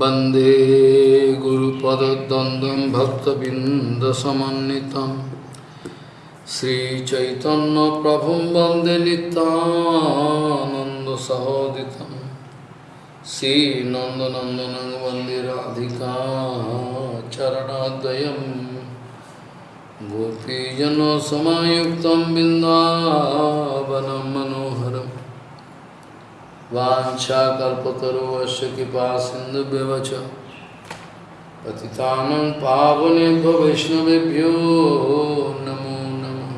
वन्दे गुरुपदद्वन्द्वं भक्तबिन्दसमन्वितं श्रीचैतन्यप्रभुं वन्दे नितानन्दसहोदितं श्रीनन्दनन्दनं वन्दे राधिका चरणाद्वयं गोपीजनसमायुक्तं बिन्दावनं मनोहरम् वाञ्छाकल्पतरुवश्च कृपा सिन्धुभ्यवच। पतितानं पावनेभ्यो वैष्णवेभ्यो नमो नमः।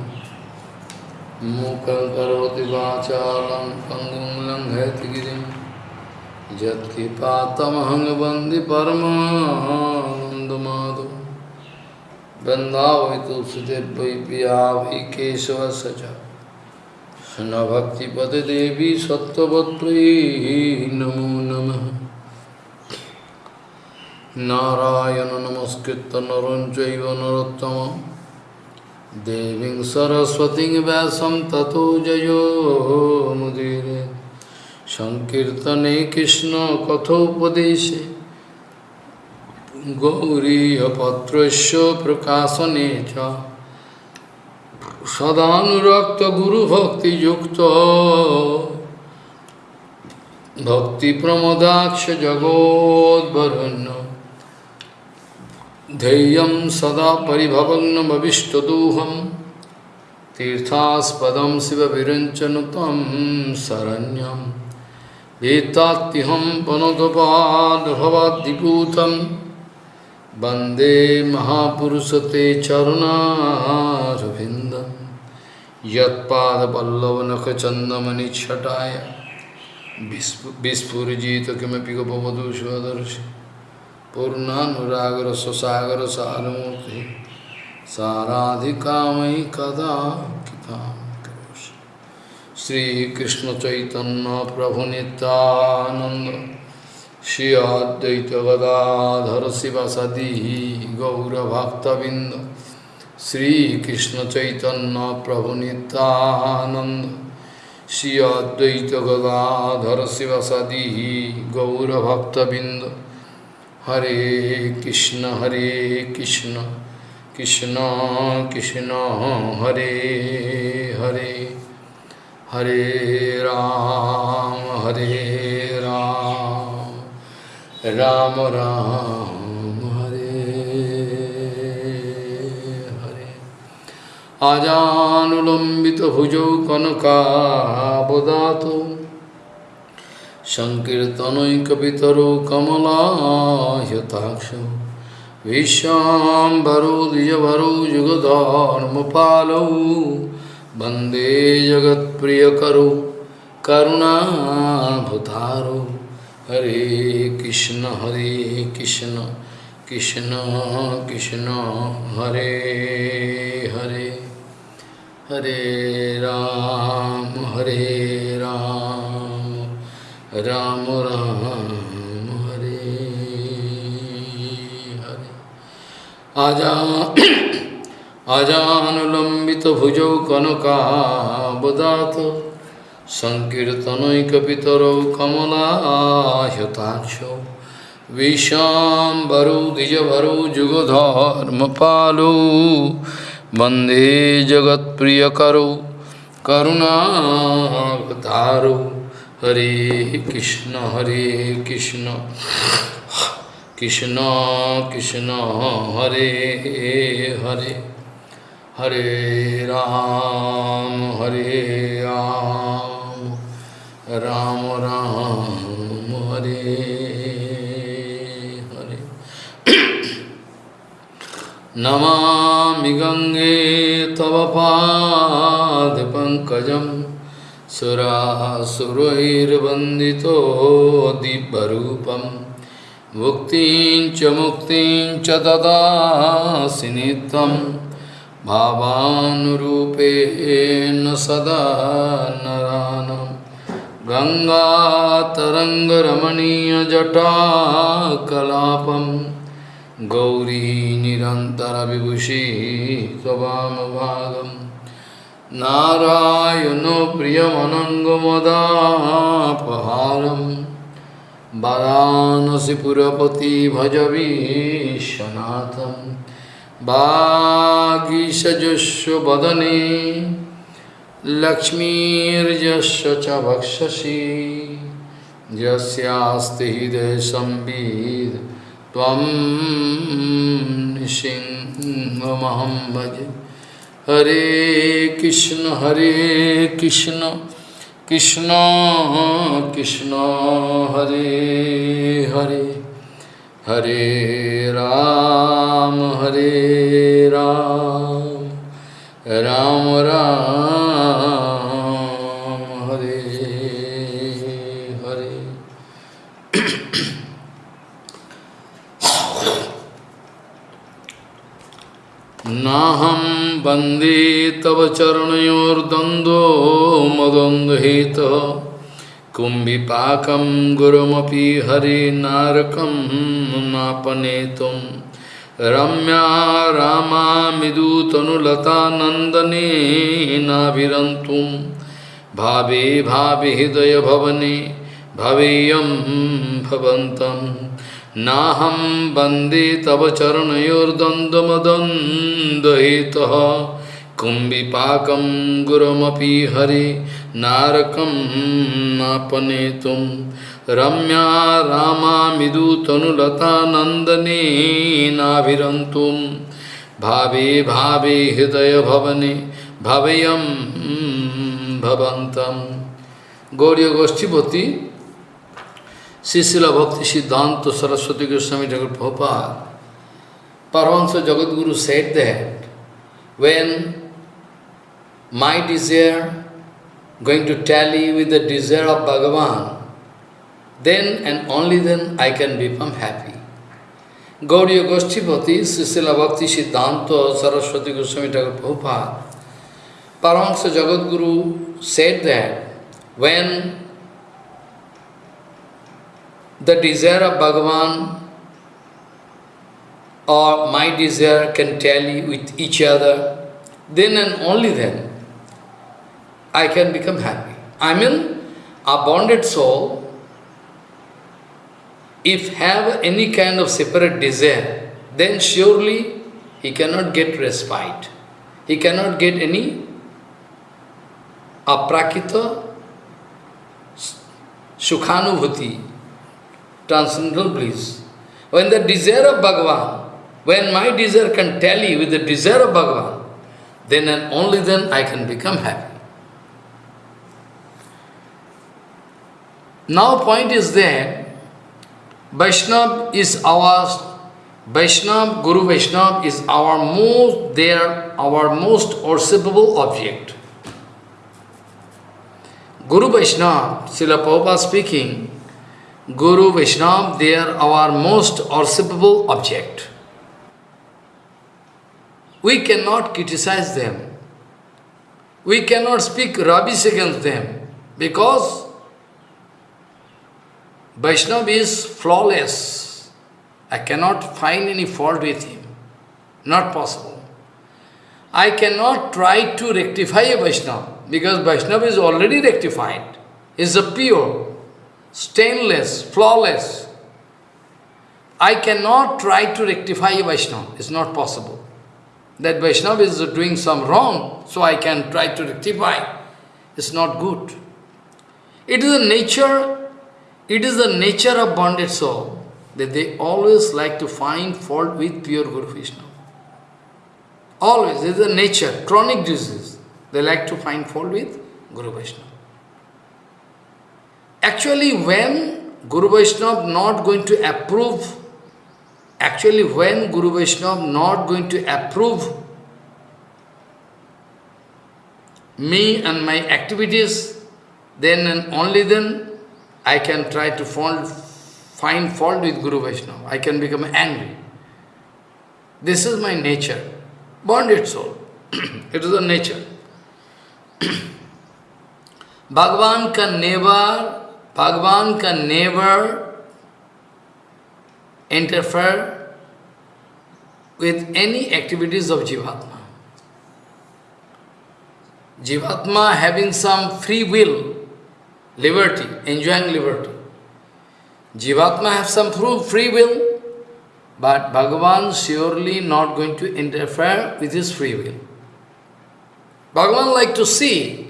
मूकं करोति वाचालं, पङ्गुं लङ्घयति गिरिं। यत्कृपातमहं वंदे परमानन्दमाधव वन्दावै तुलसीदेव वै पिया वै केशवस्य च কৃষ্ণভক্তিপদে দেবী সত্যবত্রী নমো নম। নারায়ণ নমস্কৃত নরঞ্চৈব নরোত্তম দেবী সরস্বতী ব্যাসম ততো জয়োমুদীরে সংকীর্তনে কৃষ্ণ কথোপদেশে। গৌরীপত্র প্রকাশনে চ। सदानुरक्त गुरु भक्ति युक्त भक्ति प्रमोदाक्ष जगोदरुण्य धैय सदा पिभवनमीष्टदूहम तीर्थास्पद शिव विरंचन तम शरण्यम एताहम पनोदपादभवादीभूत वंदे महापुरुष ते चरणारविंद यत्पादपल्लवनखचन्दमनिच्छटाय। विस्फुजित किमपि स्वसागर पूर्णानुरागरससागरसारमूर्ति। साराधिका मयि कदा किता श्रीकृष्णचैतन्यप्रभुनितानन्द श्री शिव सदी गौरभक्तबिन्द Sri Krishna Chaitanya Prabhu Nityananda Sri Advaita Gadadhar Sivasadihi Gaura Bhakta Binda Hare Krishna Hare Krishna Krishna Krishna Hare Hare Hare Ram Hare Ram Ram Ram आजानुलम्बित भुजौ कनकाबदातो सङ्कीर्तनैकपितरो कमलायताक्षो विश्वाम्बरो द्विजभरो युगधर्मपालौ वंदे जगत्प्रियकरो करुणाभुतारो। हरे कृष्ण हरे कृष्ण। कृष्ण कृष्ण हरे हरे हरे राम हरे राम राम राम हरे हरे आजा आजानुलम्बितभुजौ कनकाबदात सङ्कीर्तनैकपितरौ कमलायताक्षौ विशाम्बरौ, द्विजभरौ, जुगधर्मपालौ। वंदे जगत्प्रियकरौ, करुणावतारौ। हरे कृष्ण हरे कृष्ण। कृष्ण कृष्ण, हरे हरे। हरे राम हरे राम। राम राम, हरे नमामि गङ्गे तव पादपङ्कजं सुरासुरैर्वन्दितो दिव्यरूपं। मुक्तिं च मुक्तिं च ददासि नित्यं। भावानुरूपेण सदा नरानं। गङ्गातरङ्गरमणीयजटाकलापं गौरी निरन्तरविभूषी त्ववामभागम् नारायणो प्रियमनङ्गमदापहारं वाराणसीपुरपति भज विश्वनाथं वागीशजस्व वदने लक्ष्मीर्यस्य च वक्षसि यस्यास्ति हृदय संविद त्वं नृसिंहमहं भजे। हरे कृष्ण हरे कृष्ण कृष्ण कृष्ण, हरे हरे। हरे राम हरे राम। राम राम। नाहं वंदे तव चरणयोर्द्वन्द्वो मदन्द्वहेतः कुम्भिपाकं गुरुमपि हरिनारकं नापनेतुं रम्या रामामिदुतनुलतानन्दनेनाभिरन्तुं भावे भावे हृदयभवने भवेयं भवन्तम् নাহম বন্দে তব চরণয়োর্দ্বন্দ্বমদন্দহিত পাক গুরমপি হরে নারকম নাপনে তুম রম্যা রামামিদুতনুলতা নন্দনে নাভিরন্তুম ভাবে ভাবে হৃদয় ভবনে ভাবেয় ভবন্ত Gauri গোষ্ঠীপতি Sisila Bhakti Siddhanta Saraswati Goswami Jagat Prabhupada, Paramahansa Jagadguru said that when my desire going to tally with the desire of Bhagavan, then and only then I can become happy. Gauriya Goshtipati, Sisila Bhakti Siddhanta Saraswati Goswami Jagat Prabhupada, Paramahansa Jagadguru said that when the desire of Bhagavan or my desire can tally with each other, then and only then I can become happy. I mean, a bonded soul, if have any kind of separate desire, then surely he cannot get respite. He cannot get any aprakita sukhanubhuti, transcendental bliss. When the desire of Bhagavan, when my desire can tally with the desire of Bhagavan, then and only then I can become happy. Now point is that Vaishnav is our Vaishnav, Guru Vaishnav is our most there, our most worshipable object. Guru Vaishnav, Srila Prabhupada speaking, Guru Vaishnav, they are our most worshipable object. We cannot criticize them. We cannot speak rubbish against them because Vaishnav is flawless. I cannot find any fault with him. Not possible. I cannot try to rectify a Vaishnava because Vaishnava is already rectified. He is a pure, stainless, flawless. I cannot try to rectify Vaishnava. It's not possible. That Vaishnava is doing some wrong, so I can try to rectify. It's not good. It is the nature, it is the nature of bonded soul that they always like to find fault with pure Guru Vaishnava. Always, it is the nature, chronic disease. They like to find fault with Guru Vaishnava. Actually, when Guru Vaishnava not going to approve, actually when Guru Vaishnava not going to approve me and my activities, then and only then I can try to find, find fault with Guru Vaishnava. I can become angry. This is my nature, bonded soul. it is a nature. Bhagavan can never, Bhagavan can never interfere with any activities of Jivatma. Jivatma having some free will, liberty, enjoying liberty. Jivatma have some free will, but Bhagavan surely not going to interfere with his free will. Bhagavan like to see,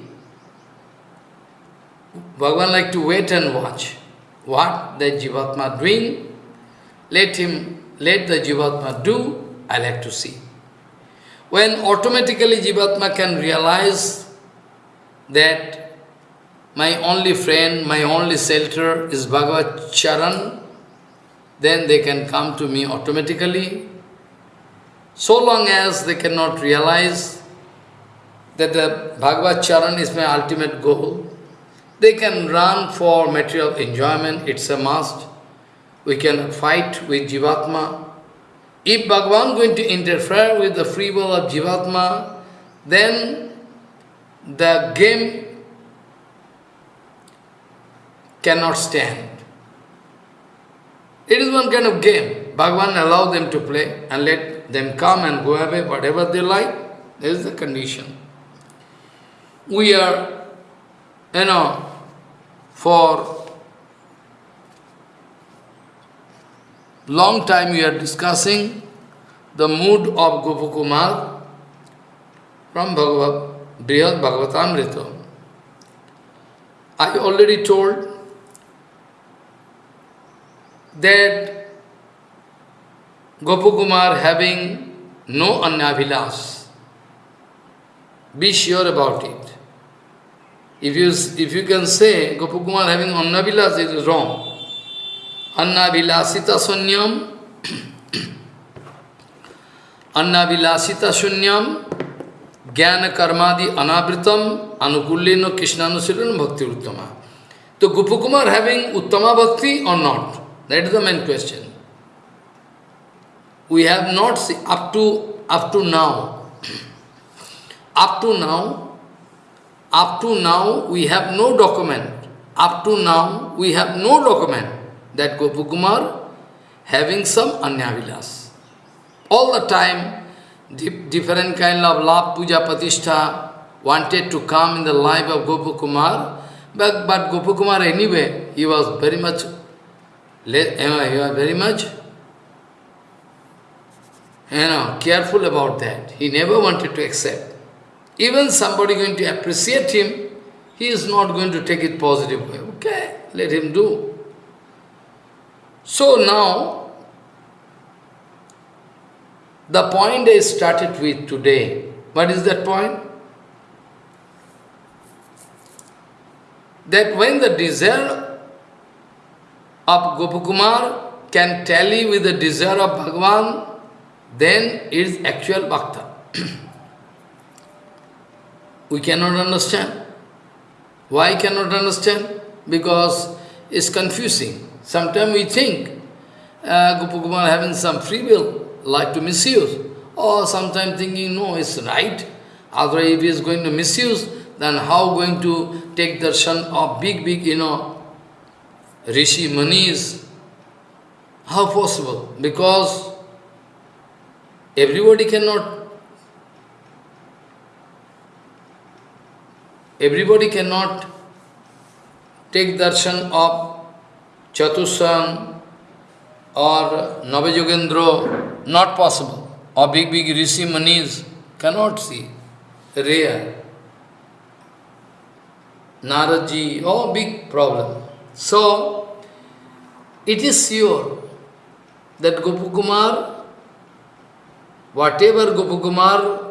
Bhagavan like to wait and watch what the Jivatma doing. Let him, let the Jivatma do, I like to see. When automatically Jivatma can realize that my only friend, my only shelter is Bhagavad Charan, then they can come to me automatically. So long as they cannot realize that the Bhagavad Charan is my ultimate goal, they can run for material enjoyment, it's a must. We can fight with Jivatma. If Bhagavan going to interfere with the free will of Jivatma, then the game cannot stand. It is one kind of game. Bhagavan allow them to play and let them come and go away, whatever they like. This is the condition. We are, you know, for long time we are discussing the mood of Gopakumar from Bhagavad, Brihad Bhagavatamrita. I already told that Gopakumar having no anyavilas. Be sure about it. If you, if you can say Gopakumar having anyavilas, it is wrong. Annavilasita sunyam Annavilasita sunyam Jnana karmadi anavritam anukulleno krishnanusirana bhakti uttama. So Gopakumar having uttama bhakti or not? That is the main question. We have not seen, up to, up to now, up to now, up to now we have no document. Up to now we have no document that Gopakumar having some anyavilas. All the time, different kind of love, puja, patishtha wanted to come in the life of Gopakumar, but, but Gopakumar anyway, he was very much you are eh, very much you know, careful about that. He never wanted to accept. Even somebody going to appreciate him, he is not going to take it positive way. Okay, let him do. So now, the point I started with today, what is that point? That when the desire of Gopakumar can tally with the desire of Bhagavan, then it is actual bhakta. we cannot understand. Why cannot understand? Because it's confusing. Sometimes we think uh, Gopakumar having some free will, like to misuse. Or sometimes thinking, no, it's right. Otherwise, if he is going to misuse, then how going to take darshan of big, big, you know, Rishi Manis. How possible? Because everybody cannot everybody cannot take darshan of Chatushan or Navajogendra, not possible. Or big, big Rishi Manis cannot see. Rare. Naraji, oh, big problem. So, it is sure that Gopakumar, whatever Gopakumar,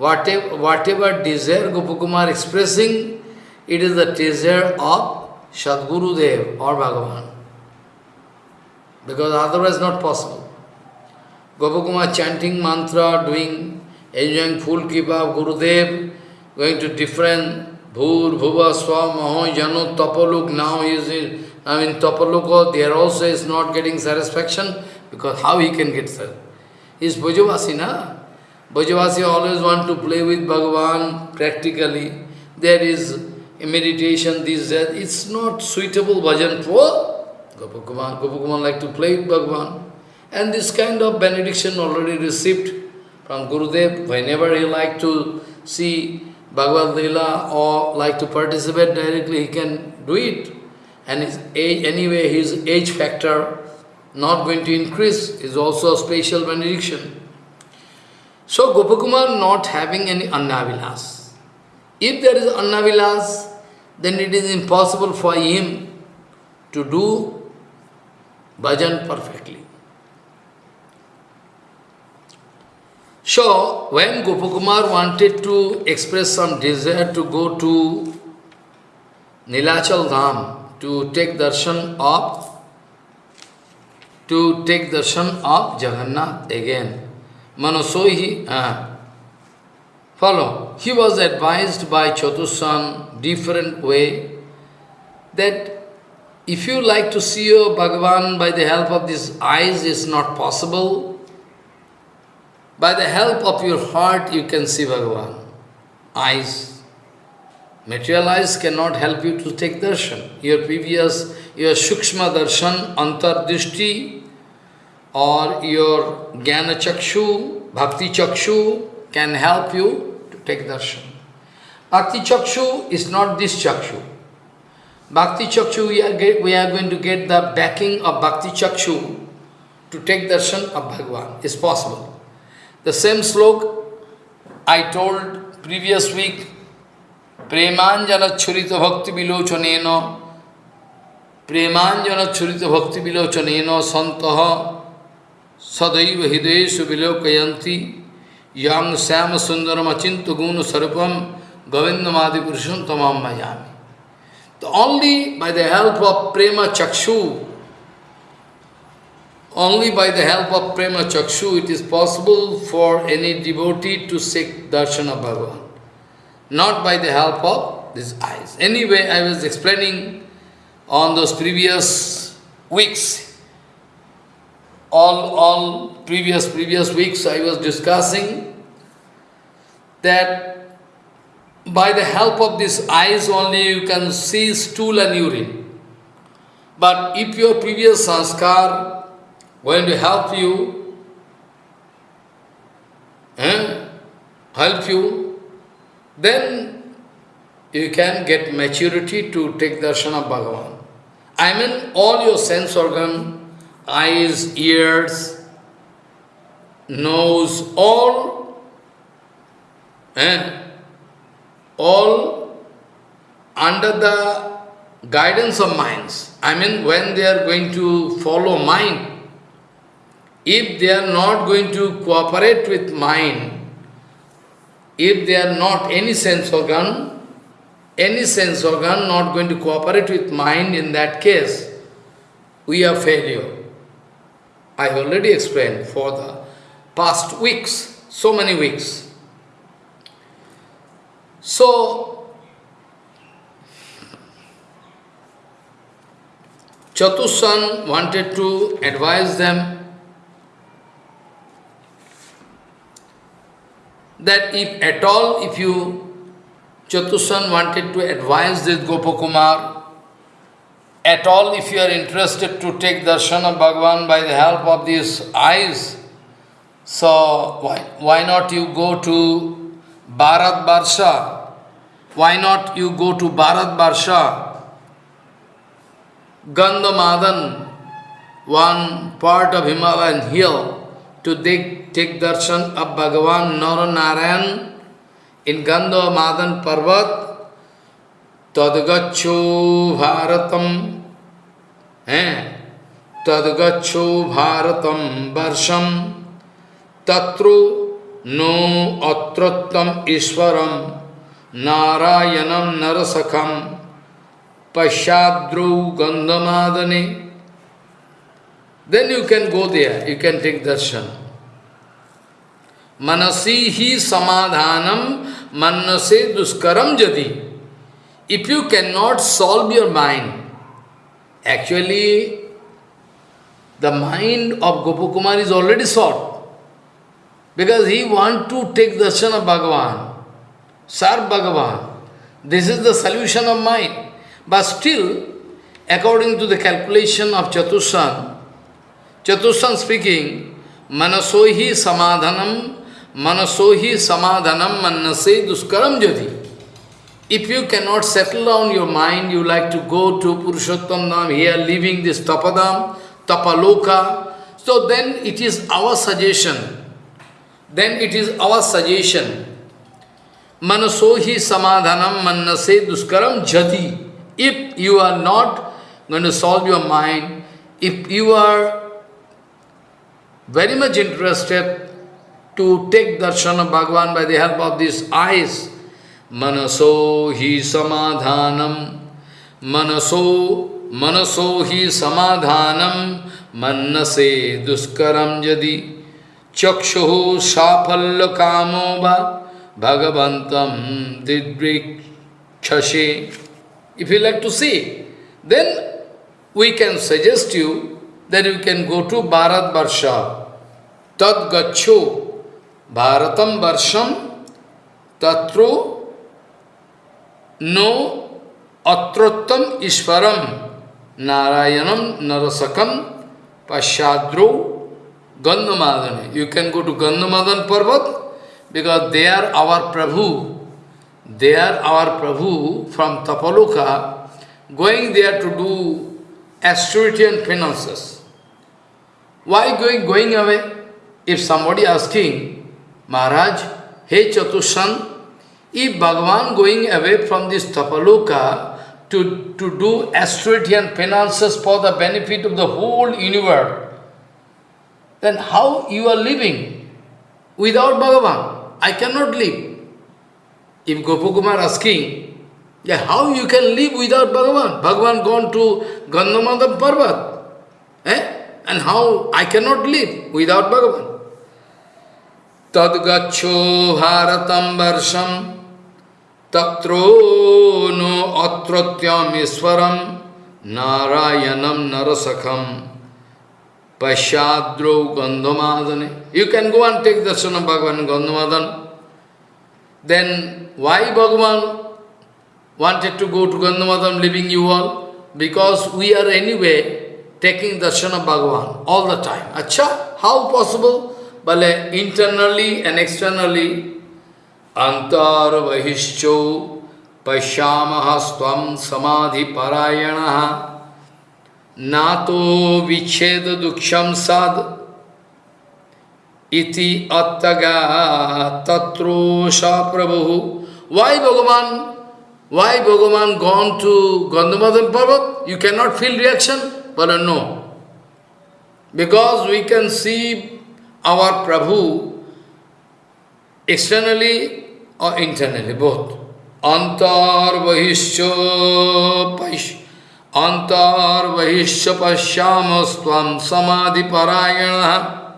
whatever, whatever desire Gopakumar expressing, it is the desire of Sadguru Dev or Bhagavan. Because otherwise not possible. Gopakumar chanting mantra, doing, enjoying full keep of Gurudev, going to different Bhur, Bhuva, Swa, Maho, Janu, Tapaluk, now he is in, I mean Tapaluk, there also is not getting satisfaction, because how he can get satisfaction? He is Bhujavasi, na? Bhujavasi always want to play with Bhagavan practically. There is meditation, this, that. It's not suitable bhajan for Gopakumar. Gopakumar like to play with Bhagavan. And this kind of benediction already received from Gurudev, whenever he like to see Bhagavad Leela or like to participate directly, he can do it. and his age, anyway his age factor not going to increase is also a special benediction. So Gopakumar not having any Annavilas. If there is Annavilas, then it is impossible for him to do bhajan perfectly. So, when Gopakumar wanted to express some desire to go to Nilachal Dham to take darshan of to take darshan of Jagannath again, Manasohi, uh, follow, he was advised by Chatusan different way that if you like to see your Bhagavan by the help of these eyes, is not possible. By the help of your heart, you can see Bhagavan. Eyes. Material eyes cannot help you to take darshan. Your previous, your Shukshma darshan, Antar Antardishti, or your Jnana Chakshu, Bhakti Chakshu can help you to take darshan. Bhakti Chakshu is not this Chakshu. Bhakti Chakshu, we are, get, we are going to get the backing of Bhakti Chakshu to take darshan of Bhagavan. It's possible. The same slok I told previous week, Premanjana Churita Bhakti Vilochaneno, Premanjana Churita Bhakti Vilochaneno Santaha Sadaiva Hideshu Vilokayanti Yang Sama Sundaram Achinta Guna Sarupam Govindamadi Purusham Tamam Mayami. Only by the help of Prema Chakshu, only by the help of Prema Chakshu it is possible for any devotee to seek darshan of Bhagavan. Not by the help of these eyes. Anyway, I was explaining on those previous weeks, all, all previous, previous weeks I was discussing that by the help of these eyes only you can see stool and urine. But if your previous sanskar going to help you, eh, help you, then you can get maturity to take darshan of Bhagavan. I mean all your sense organ, eyes, ears, nose, all, eh, all under the guidance of minds. I mean, when they are going to follow mind, if they are not going to cooperate with mind, if they are not any sense organ, any sense organ not going to cooperate with mind, in that case, we are failure. I have already explained for the past weeks, so many weeks. So, Chatusan wanted to advise them that if at all, if you, Chatusan wanted to advise this Gopakumar, at all if you are interested to take darshan of Bhagavan by the help of these eyes, so why, why not you go to Bharat Barsha. Why not you go to Bharat Barsha? Gandhamadan, one part of Himalayan hill, to take, darshan of Bhagavan Naranarayan in Gandhamadan Parvat, Tadgacho Bharatam, eh? Tadgacho Bharatam Varsham, Tatru no atrottam ishwaram narayanam narasakam pashadru gandhamadane then you can go there, you can take darshan. Manasihi samadhanam manase duskaram jadi. If you cannot solve your mind, actually the mind of Gopakumar is already solved. Because he want to take darshan of Bhagavan, serve Bhagavan. This is the solution of mind. But still, according to the calculation of Chatusan, Chatusan speaking, Manasohi samadhanam, Manasohi samadhanam manase duskaram jadi. If you cannot settle down your mind, you like to go to Purushottam Dham, here leaving this Tapadam, Tapaloka, so then it is our suggestion, then it is our suggestion, Manasohi samadhanam mannase duskaram jadi. If you are not going to solve your mind, if you are very much interested to take darshan of Bhagavan by the help of these eyes, manaso hi samadhanam, manaso, manaso hi samadhanam, mannase duskaram jadi, chakshu safalya kamo va, Bhagavantam didrikshashe. If you like to see, then we can suggest you that you can go to Bharat Varsha. Tad gacho Bharatam Varsham Tatro no Atrottam Ishvaram Narayanam Narasakam Pashadro Gandhamadane. You can go to Gandhamadan Parvat because they are our Prabhu, they are our Prabhu from Tapaloka, going there to do austerity and penances. Why going, going away? If somebody asking, Maharaj, hey Chatushan, if Bhagavan going away from this Tapaloka to, to do austerity and penances for the benefit of the whole universe, then how you are living without Bhagavan? I cannot live. If Gopakumar asking, yeah, how you can live without Bhagavan? Bhagavan gone to Gandhamadan Parvat. Eh? And how I cannot live without Bhagavan? Tadgacho bharatam varsham tatro no atratyam iswaram narayanam narasakham Pashadro Gandhamadane. You can go and take darshan of Bhagavan Gandhamadan. Then why Bhagavan wanted to go to Gandhamadan leaving you all? Because we are anyway taking darshan of Bhagavan all the time. Acha, how possible? Bale internally and externally antar vahischo pashyamahastvam samadhi parayanaha nato vicheda duksham sad iti attaga tatro sa prabhu. Why Bhagavan? Why Bhagavan gone to Gandhamadhan Parvat? You cannot feel reaction? But no. Because we can see our Prabhu externally or internally, both. Antar vahisya paish antar vahisya pasyamasvam samadhi parayana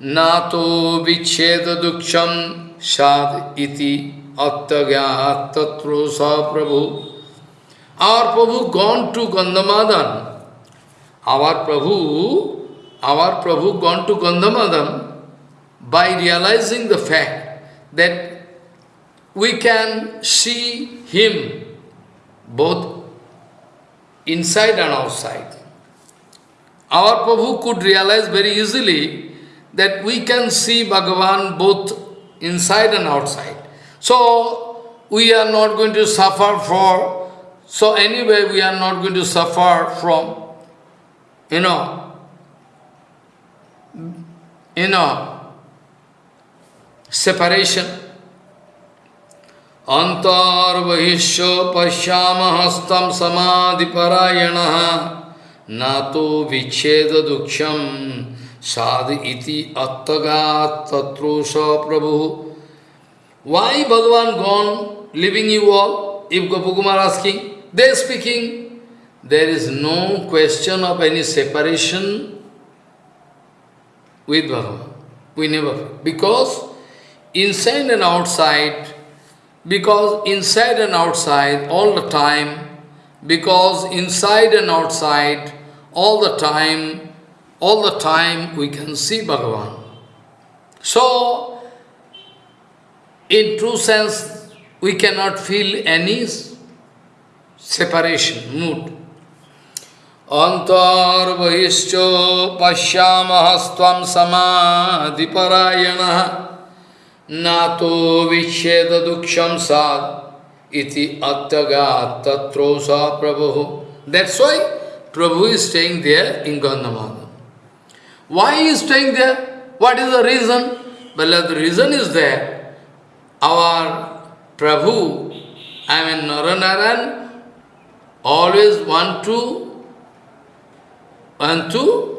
nato vicheda duksham sad iti attagyat tatro sa prabhu. Our Prabhu gone to Gandhamadan. Our Prabhu, our Prabhu gone to Gandhamadan by realizing the fact that we can see him both inside and outside. Our Prabhu could realize very easily that we can see Bhagavan both inside and outside. So, we are not going to suffer for, so anyway we are not going to suffer from, you know, you know, separation. Antarvahisya pashyamahastam samadhiparayana nato vicheda duksham sad iti attagat sa prabhu. Why Bhagavan gone, leaving you all? If Gopakumar asking, they speaking, there is no question of any separation with Bhagavan. We never, because inside and outside, because inside and outside all the time, because inside and outside all the time, all the time we can see Bhagavan. So, in true sense, we cannot feel any separation, mood. Antarvahischo pashyamahastvam samadhiparayana nato vicheda duksham sad iti attaga tatrosa prabhu. That's why Prabhu is staying there in Gandhamadhan. Why he is staying there? What is the reason? Well, the reason is that our Prabhu, I mean Naranaran, always want to, want to,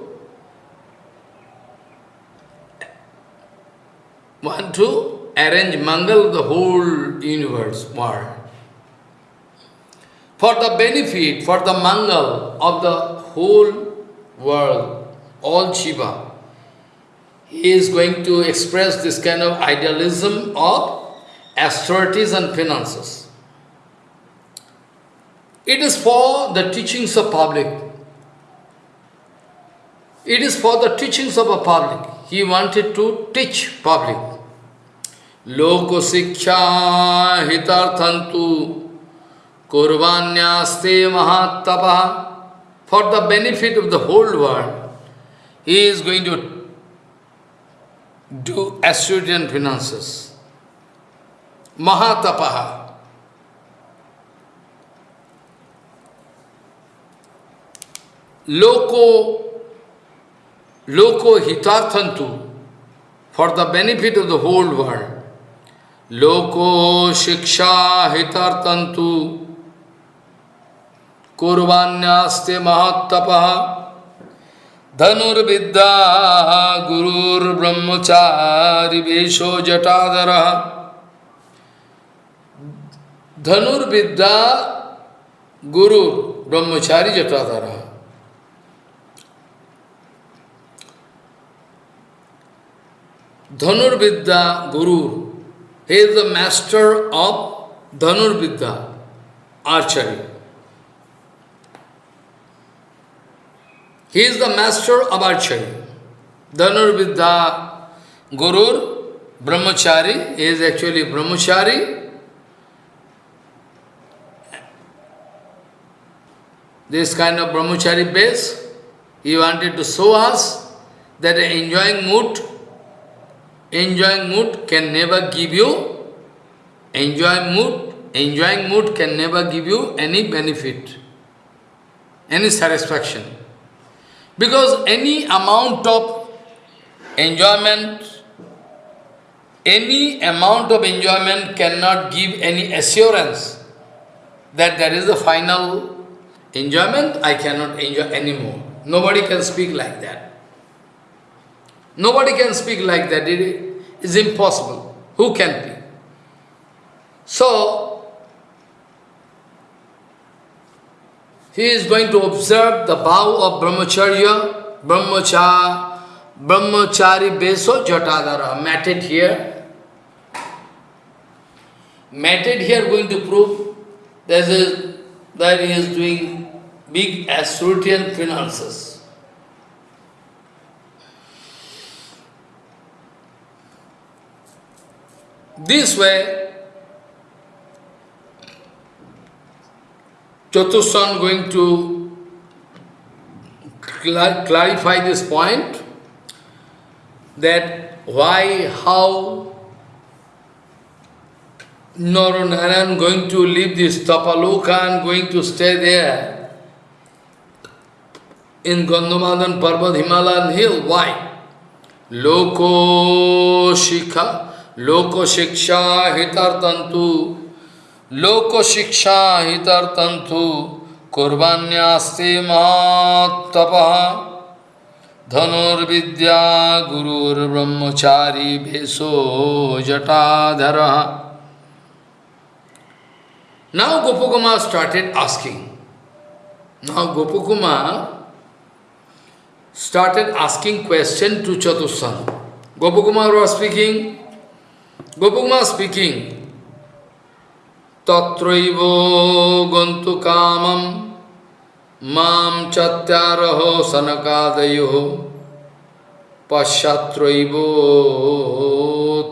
want to arrange Mangal the whole universe, world. For the benefit, for the Mangal of the whole world, all Shiva, he is going to express this kind of idealism of austerities and finances. It is for the teachings of public. It is for the teachings of a public. He wanted to teach public. Loko siksha hitarthantu kurvanyaste mahatapa. For the benefit of the whole world, he is going to do Asturian finances. Mahatapaha. Loko, loko hitarthantu, for the benefit of the whole world. लोको शिक्षा हितर्तंतु कुर्बान्यास्ते महत्तप। धनुर्विद्या गुरुर्ब्रह्मचारी वेशो जटाधर धनुर्विद्या गुरु, ब्रह्मचारी जटाधर धनुर्विद्या गुरु he is the master of Dhanurvidya, archery. He is the master of archery. Dhanurvidya Guru, Brahmachari, he is actually Brahmachari. This kind of Brahmachari base, he wanted to show us that enjoying mood enjoying mood can never give you, enjoying mood, enjoying mood can never give you any benefit, any satisfaction. Because any amount of enjoyment, any amount of enjoyment cannot give any assurance that there is a final enjoyment, I cannot enjoy anymore. Nobody can speak like that. Nobody can speak like that. It is impossible. Who can be? So, he is going to observe the vow of brahmacharya, brahmachari, brahmachari beso jatadara, matted here. Matted here going to prove that he is doing big Asrutian finances. This way, Chatushan going to cl clarify this point that why, how Naranaran going to leave this Tapaloka and going to stay there in Gandhamadan Parvat Himalayan hill. Why? Loko Shikha लोको शिक्षा हितर तंतु लोको शिक्षा हितर तंतु कुर्बान्यास्ते महातप धनुर्विद्या गुरुर्ब्रह्मचारी भेषो Now Gopakumar started asking. Now Gopakumar started asking question to Chatusana. Gopakumar was speaking, Gopukma speaking, Tatraivo gantu kamam mam chatyaraho sanakadayo pashatraivo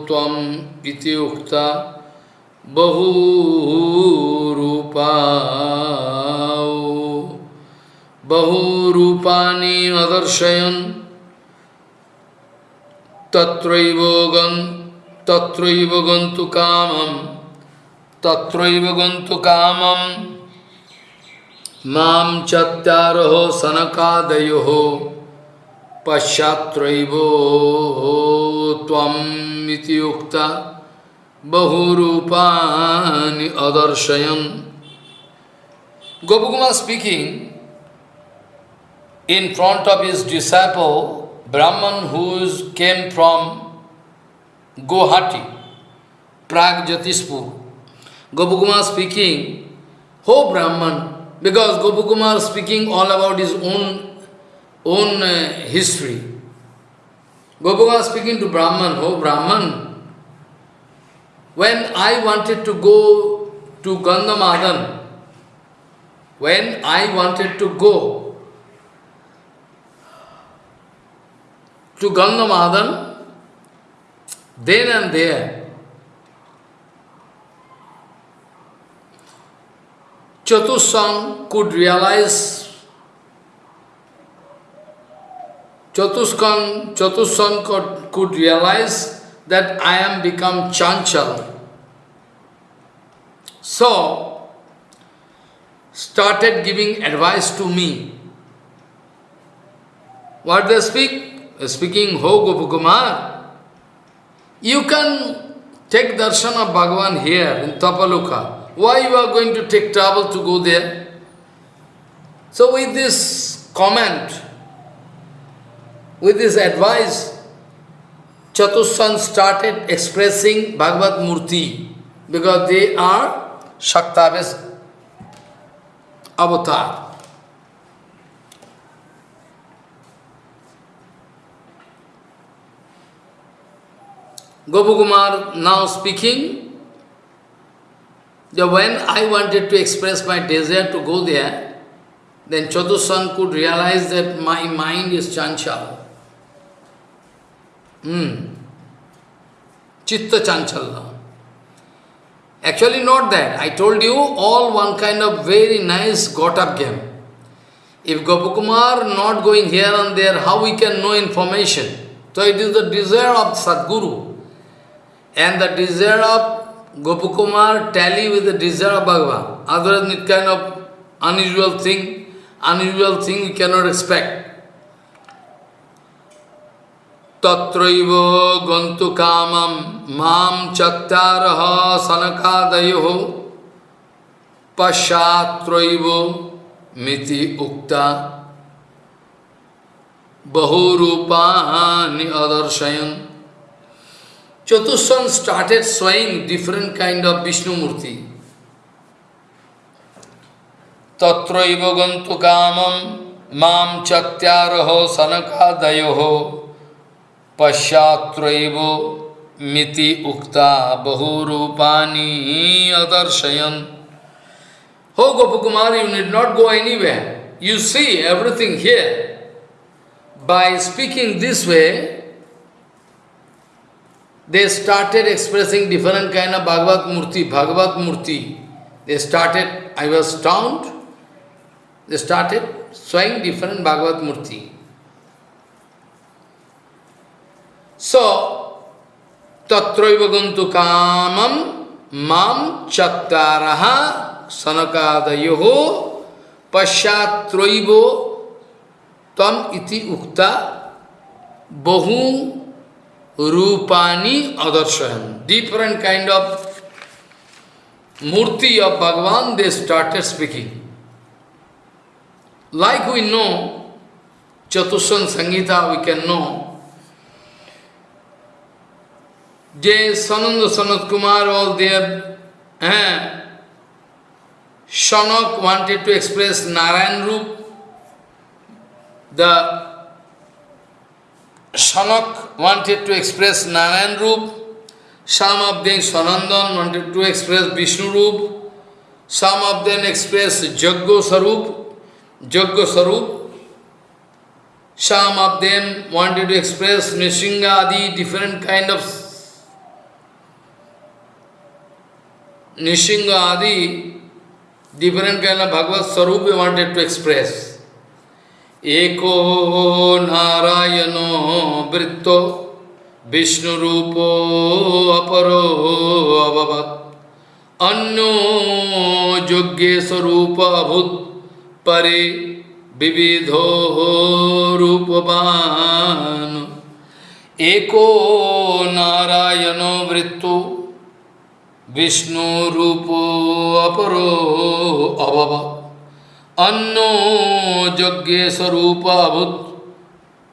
tvam iti ukta बहुरूपाओ बहुरूपाणि अदर्शयन् तत्रैव गन् तत्रैव गन्तु कामं। तत्रैव गन्तु कामं। माँ चत्यारहो सनकादयोः। पश्चात्रैवो त्वम् इति उक्ता बहुरूपाणि अदर्शयन्। Gopukuma speaking in front of his disciple, Brahman who came from Guwahati, Prag Jyotispur. Gopukuma speaking, Oh Brahman, because Gopukuma speaking all about his own, own uh, history. Gopukuma speaking to Brahman, Oh Brahman, when I wanted to go to Gandhamadan, when I wanted to go to Gangamadan, then and there, Chatusang could realize Chatuskan, Chatusang could, could realize that I am become Chanchal. So, started giving advice to me. What they speak? Speaking, Ho Gopakumar, you can take darshan of Bhagavan here in Tapaloka. Why you are going to take trouble to go there? So with this comment, with this advice, Chatussan started expressing Bhagavad Murti because they are Shaktaves avatar. Gopakumar now speaking, that when I wanted to express my desire to go there, then Chatussan could realize that my mind is chanchal. Hmm. Chitta chanchala. Actually not that. I told you all one kind of very nice got-up game. If Gopakumar not going here and there, how we can know information? So it is the desire of Sadguru. And the desire of Gopakumar tally with the desire of Bhagavan. Otherwise, kind of unusual thing, unusual thing we cannot expect. Tatraiva gantu mam mam chattaraha sanakadayo pashatraiva miti ukta bahurupani adarshayan Chatussan started showing different kind of Vishnu Murti. Tatraiva gantu kamam mam chatyaraho sanakadayoho पश्चात्रैव मिति उक्ता बहुरूपानी अदर्शयन हो Gopkumar you need not go anywhere you see everything here by speaking this way they started expressing different kind of Bhagavad Murti, Bhagavad Murti. They started, I was stunned, they started showing different Bhagavad Murti. So, tatraiva guntu kamam mam chattaraha sanakadayoho pashatraivo tam iti ukta bahu rupani adarshayan. Different kind of murti of Bhagavan they started speaking. Like we know, Chatushan Sangita we can know, Jay Sananda Sanat Kumar all there, eh? Shanak wanted to express Narayan Roop. The Shanak wanted to express Narayan Roop. Some of them, Sanandan, wanted to express Vishnu Roop. Some of them express Jaggo Sarup, Jaggo Sarup. Some of them wanted to express Nishinga Adi, different kind of Nishinga Adi, different kind of Bhagavad Sarup wanted to express. एको नारायणो वृत्तो, विष्णुरूपो अपरो अभवत् अन्यो योग्यस्वरूप अभूत् परे विविधो रूपवान्। एको नारायणो वृत्तो, विष्णुरूपो अपरो अभवत् अन्नो यज्ञ स्वरूप अभूत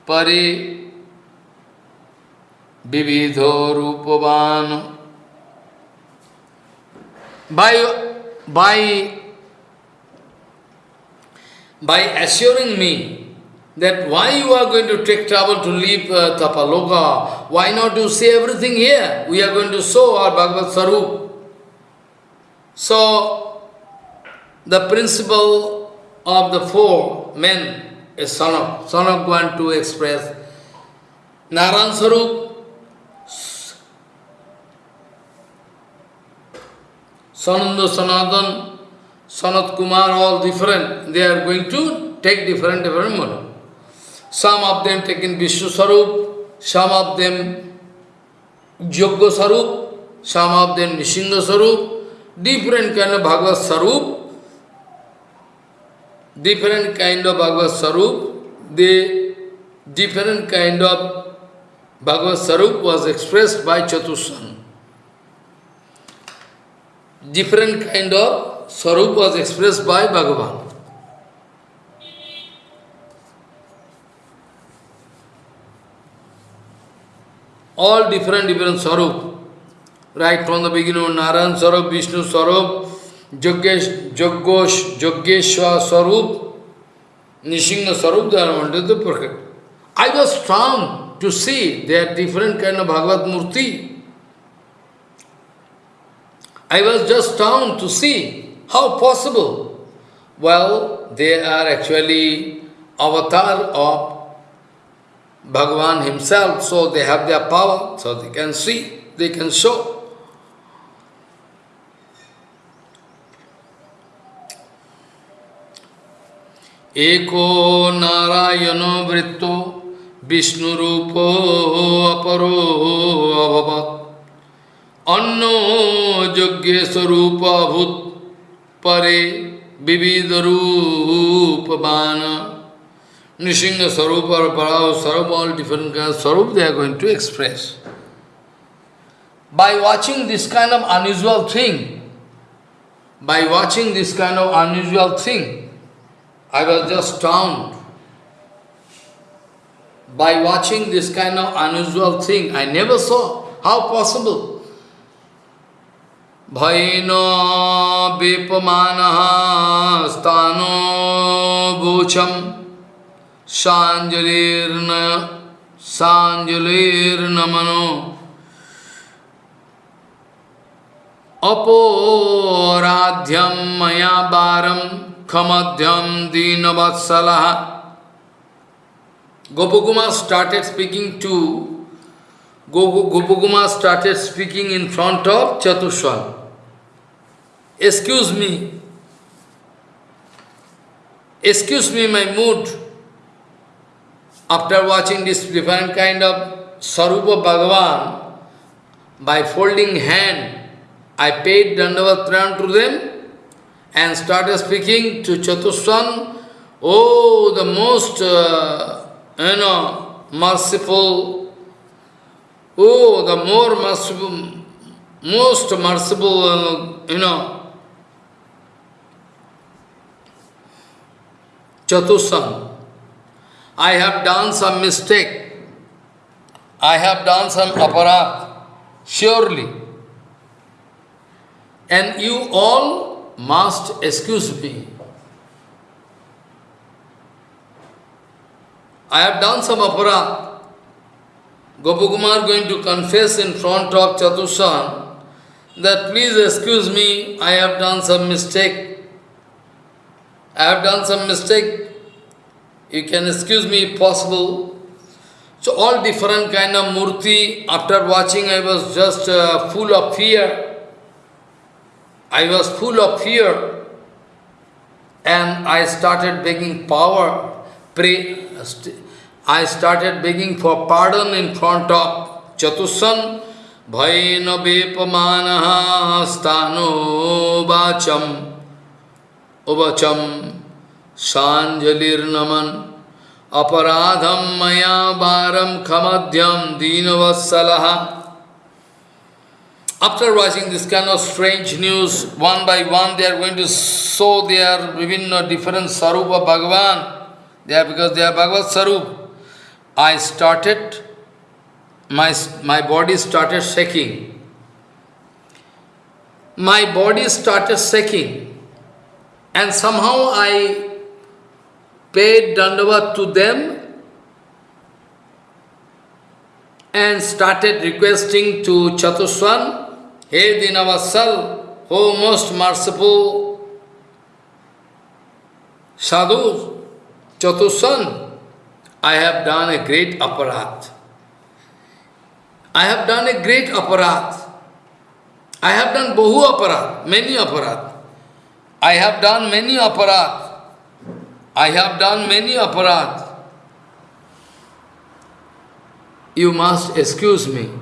परे विविधो रूपवान by by by assuring me that why you are going to take trouble to leave uh, Tapaloka, why not you say everything here? We are going to show our Bhagavad Sarup. So, the principle of the four men is Sanok. Sanok want to express Naran Sarup, Sananda Sanatan, Sanat Kumar, all different. They are going to take different, different. Some of them taking Vishnu Sarup, some of them Yogya Sarup, some of them Nishinga Sarup, different kind of Bhagavad Sarup, different kind of Bhagavad Sarup, the different kind of Bhagavad Sarup was expressed by Chatushan. Different kind of Sarup was expressed by Bhagavan. all different, different Sarup. Right from the beginning Narayan Sarup, Vishnu Sarup, Yogesh, Yogosh, Yogeshwar Sarup, Nishinga are under the perfect. I was strong to see they are different kind of Bhagavad Murti. I was just down to see how possible. Well, they are actually avatar of Bhagavan himself, so they have their power, so they can see, they can show. एको नारायणो वृत्तो विष्णुरूपो अपरो अभवत् अन्नो यज्ञ स्वरूप अभूत परे विविध रूपवान Nishinga Sarupa or Parao Sarupa, all different kinds of Sarup they are going to express. By watching this kind of unusual thing, by watching this kind of unusual thing, I was just stunned. By watching this kind of unusual thing, I never saw. How possible? Bhaino vipamanaha stano gocham सांजलिर्न सांजलिर्नमनो अपोराध्यम मया बारम खमध्यम दीनवत्सलः Gopukuma started speaking to Gopukuma started speaking in front of Chatushwan. Excuse me. Excuse me my mood. After watching this different kind of Sarupa Bhagavan, by folding hand, I paid Dandavat to them and started speaking to Chatuswan, oh, the most, uh, you know, merciful, oh, the more merciful, most merciful, uh, you know, Chatuswan. I have done some mistake. I have done some aparat, surely. And you all must excuse me. I have done some aparat. Gopakumar going to confess in front of Chatushan that please excuse me, I have done some mistake. I have done some mistake you can excuse me if possible. So all different kind of murti, after watching I was just uh, full of fear. I was full of fear and I started begging power, pray. I started begging for pardon in front of Chatussan भयेन वेपमानः स्थानो वाचम् उवचम सांजलिर्नमन अपराधम मया बारम खमध्यम दीनवत्सलः After watching this kind of strange news, one by one they are going to show their Vivino different Sarupa Bhagavan. They are because they are Bhagavad Sarup. I started, my, my body started shaking. My body started shaking. And somehow I paid dandavat to them and started requesting to Chatuswan Hey Dinavassal, O most merciful sadhu, Chatusan, I have done a great aparat. I have done a great aparat. I have done bahu aparat, many aparat. I have done many aparat. I have done many aparat. You must excuse me.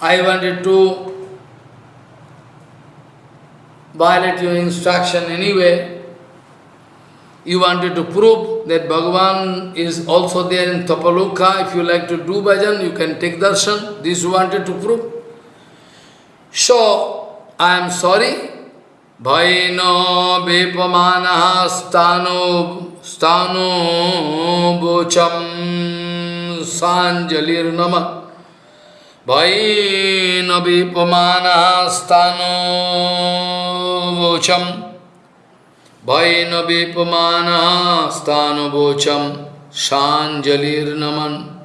I wanted to violate your instruction anyway. You wanted to prove that Bhagavan is also there in Tapaloka. If you like to do bhajan, you can take darshan. This you wanted to prove. So, I am sorry. Bhaino vepamana stano stano bocham Vain avipumanastano vocham Vain avipumanastano vocham Sanjalir naman.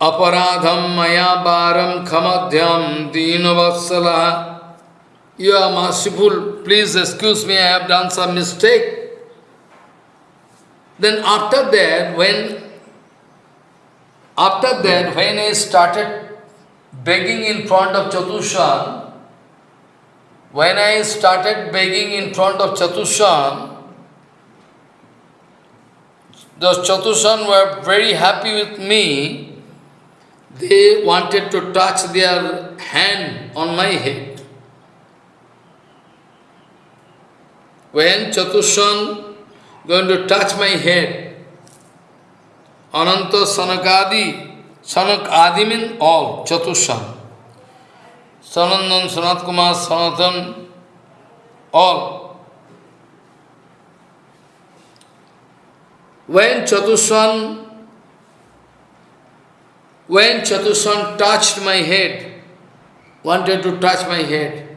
Aparadham maya baram kamadhyam dinavatsala You are merciful, please excuse me, I have done some mistake. Then after that, when After that, when I started begging in front of Chatushan, when I started begging in front of Chatushan, those Chatushan were very happy with me. They wanted to touch their hand on my head. When Chatushan going to touch my head, Ananta Sanakadi, Sanak Adi mean all, Chatushan. Sanandan, Sanat Kumar, Sanatan, all. When Chatushan, when Chatushan touched my head, wanted to touch my head,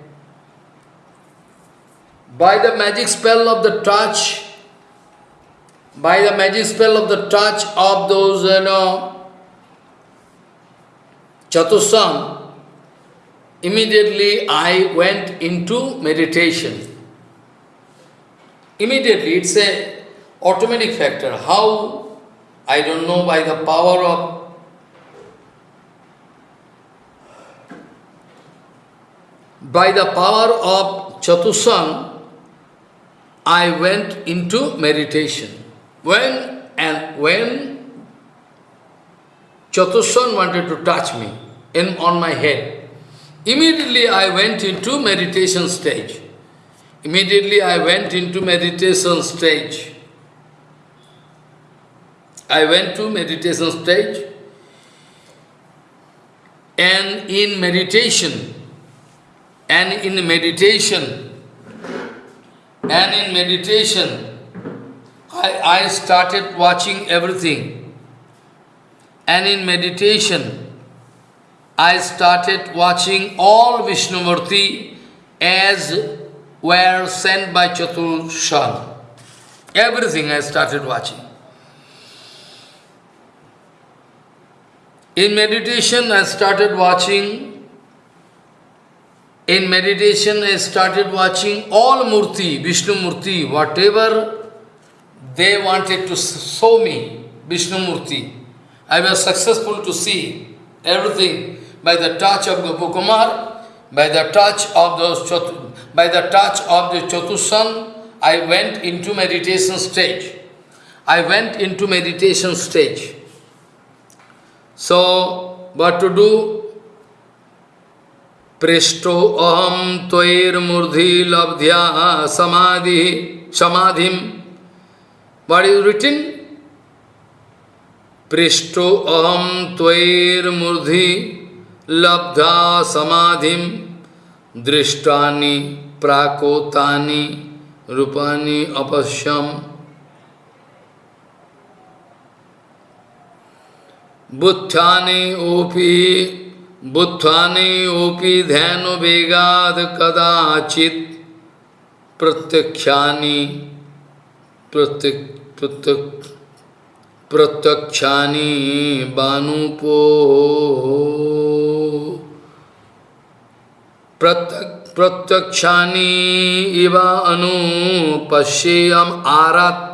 by the magic spell of the touch, by the magic spell of the touch of those, you know, Chatusam, immediately I went into meditation. Immediately, it's a automatic factor. How? I don't know, by the power of by the power of Chatusam, I went into meditation. When and when Chatushan wanted to touch me in, on my head, immediately I went into meditation stage. Immediately I went into meditation stage. I went to meditation stage and in meditation, and in meditation, and in meditation, I, I started watching everything. And in meditation, I started watching all Vishnumurti as were sent by Chatushan. Everything I started watching. In meditation, I started watching, in meditation, I started watching all Murti, Vishnu Murti, whatever they wanted to show me Vishnumurti. I was successful to see everything by the touch of Gopakumar, by the touch of the by the touch of the Chatushan, I went into meditation stage. I went into meditation stage. So, what to do? पृष्ठो अहम त्वैर्मूर्धि लब्ध्या Samadhi समाधिम What is written? Prishto aham tvair murdhi labdha samadhim drishtani prakotani rupani apasyam buddhani upi buddhani upi धैन वेगाद kadachit pratyakshani प्रत्यक्ष प्रत्यक्षानि बानुपो। प्रत्यक्षानि इव अनुपश्येयम आरात।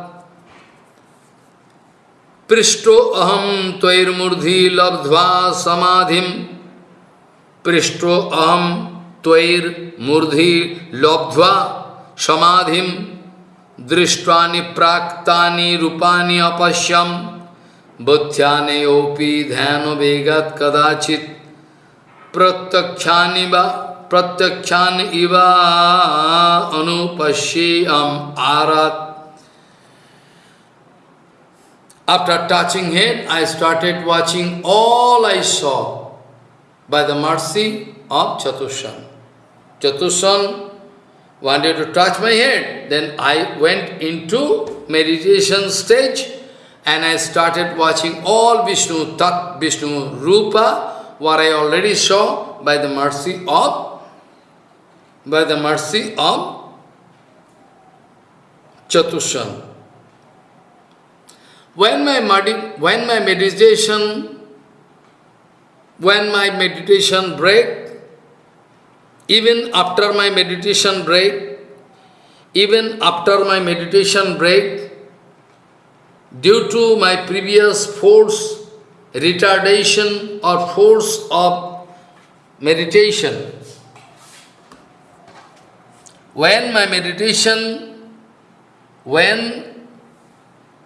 पृष्ठो अहम त्वैर्मूर्धि लब्ध्वा समाधिम। पृष्ठो अहम त्वैर मूर्धि लब्ध्वा समाधिम। दृष्टानि प्राक्तानि रूपानि अपश्यम बुद्ध्यानि ध्यान वेगत कदाचित प्रत्यक्षानि वा प्रत्यक्षान इव अनुपश्यम आरात After touching him, I started watching all I saw by the mercy of Chatushan. Chatushan wanted to touch my head. Then I went into meditation stage and I started watching all Vishnu Tat, Vishnu Rupa, what I already saw by the mercy of by the mercy of Chatushan. When my, when my meditation, when my meditation break, even after my meditation break, even after my meditation break, due to my previous force, retardation or force of meditation, when my meditation, when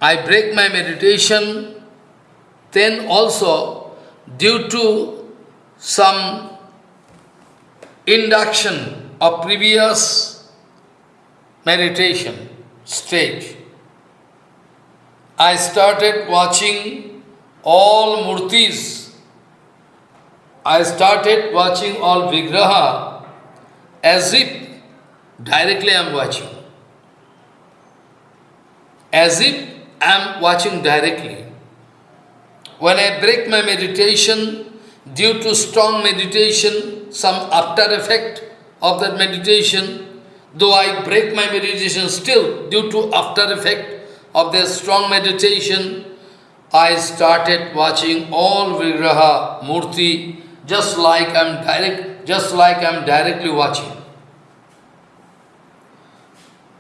I break my meditation, then also due to some induction of previous meditation stage, I started watching all murtis. I started watching all vigraha as if directly I am watching. As if I am watching directly. When I break my meditation, due to strong meditation, some after effect of that meditation, though I break my meditation still due to after effect of that strong meditation, I started watching all Vigraha Murti just like I'm direct, just like I'm directly watching.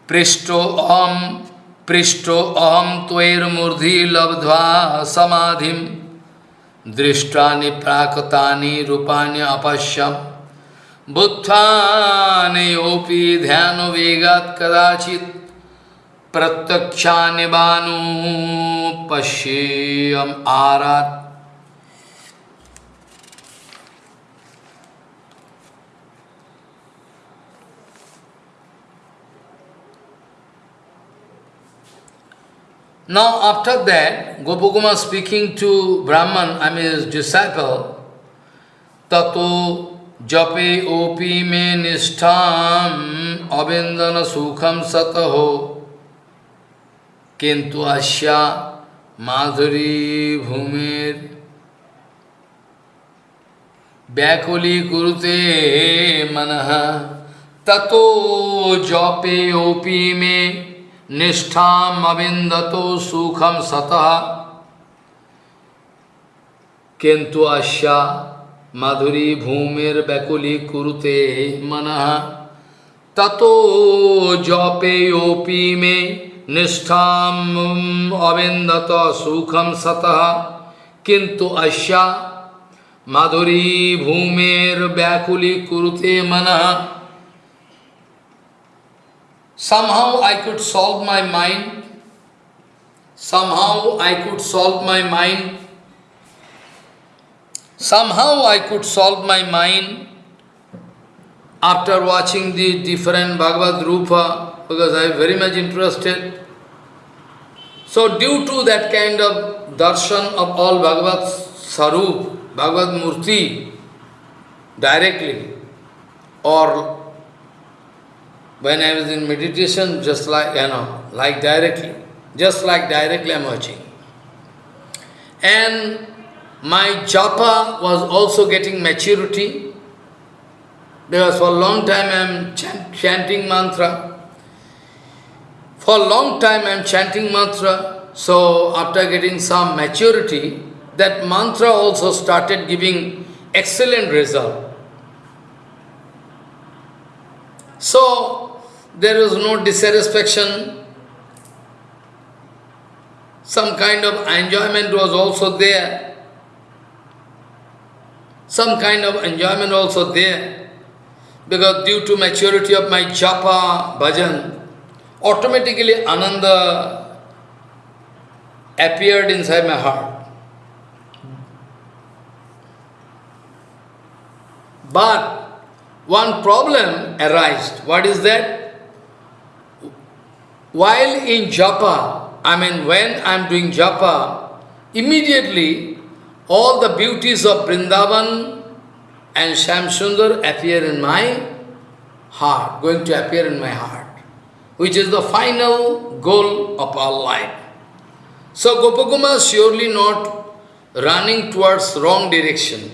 Pristo aham, Pristo aham tver murdhi labdva samadhim दृष्टानि प्राकृता रूपाणि अपश्यम। ध्यान वेगात कदाचि प्रत्यक्षा बानु पश्येयम आरात्। Now after that, Gopakumar speaking to Brahman, I mean his disciple, Tato jape opi me nishtam abindana sukham sataho kintu asya madhuri bhumir व्याकुली कुरुते मन Jape जपे Me में निष्ठाम अविंदतो सुखम सतः किंतु आशा माधुरी भूमिर बैकुली कुरुते मन ततो जौपेयोपी में निष्ठाम अविंदत सुखम सतः किंतु आशा माधुरी भूमिर व्याकुली कुरुते मन Somehow I could solve my mind, somehow I could solve my mind. Somehow I could solve my mind after watching the different Bhagavad Rupa, because I am very much interested. So due to that kind of darshan of all Bhagavad Sarup, Bhagavad Murti, directly, or when I was in meditation, just like, you know, like directly, just like directly I'm watching. And my japa was also getting maturity, because for a long time I am chant, chanting mantra. For a long time I am chanting mantra, so after getting some maturity, that mantra also started giving excellent result. So, there was no dissatisfaction. Some kind of enjoyment was also there. Some kind of enjoyment also there. Because due to maturity of my japa, bhajan, automatically Ananda appeared inside my heart. But one problem arose. What is that? While in japa, I mean when I am doing japa, immediately all the beauties of Vrindavan and Shamsundar appear in my heart, going to appear in my heart which is the final goal of our life. So Gopakumar is surely not running towards wrong direction.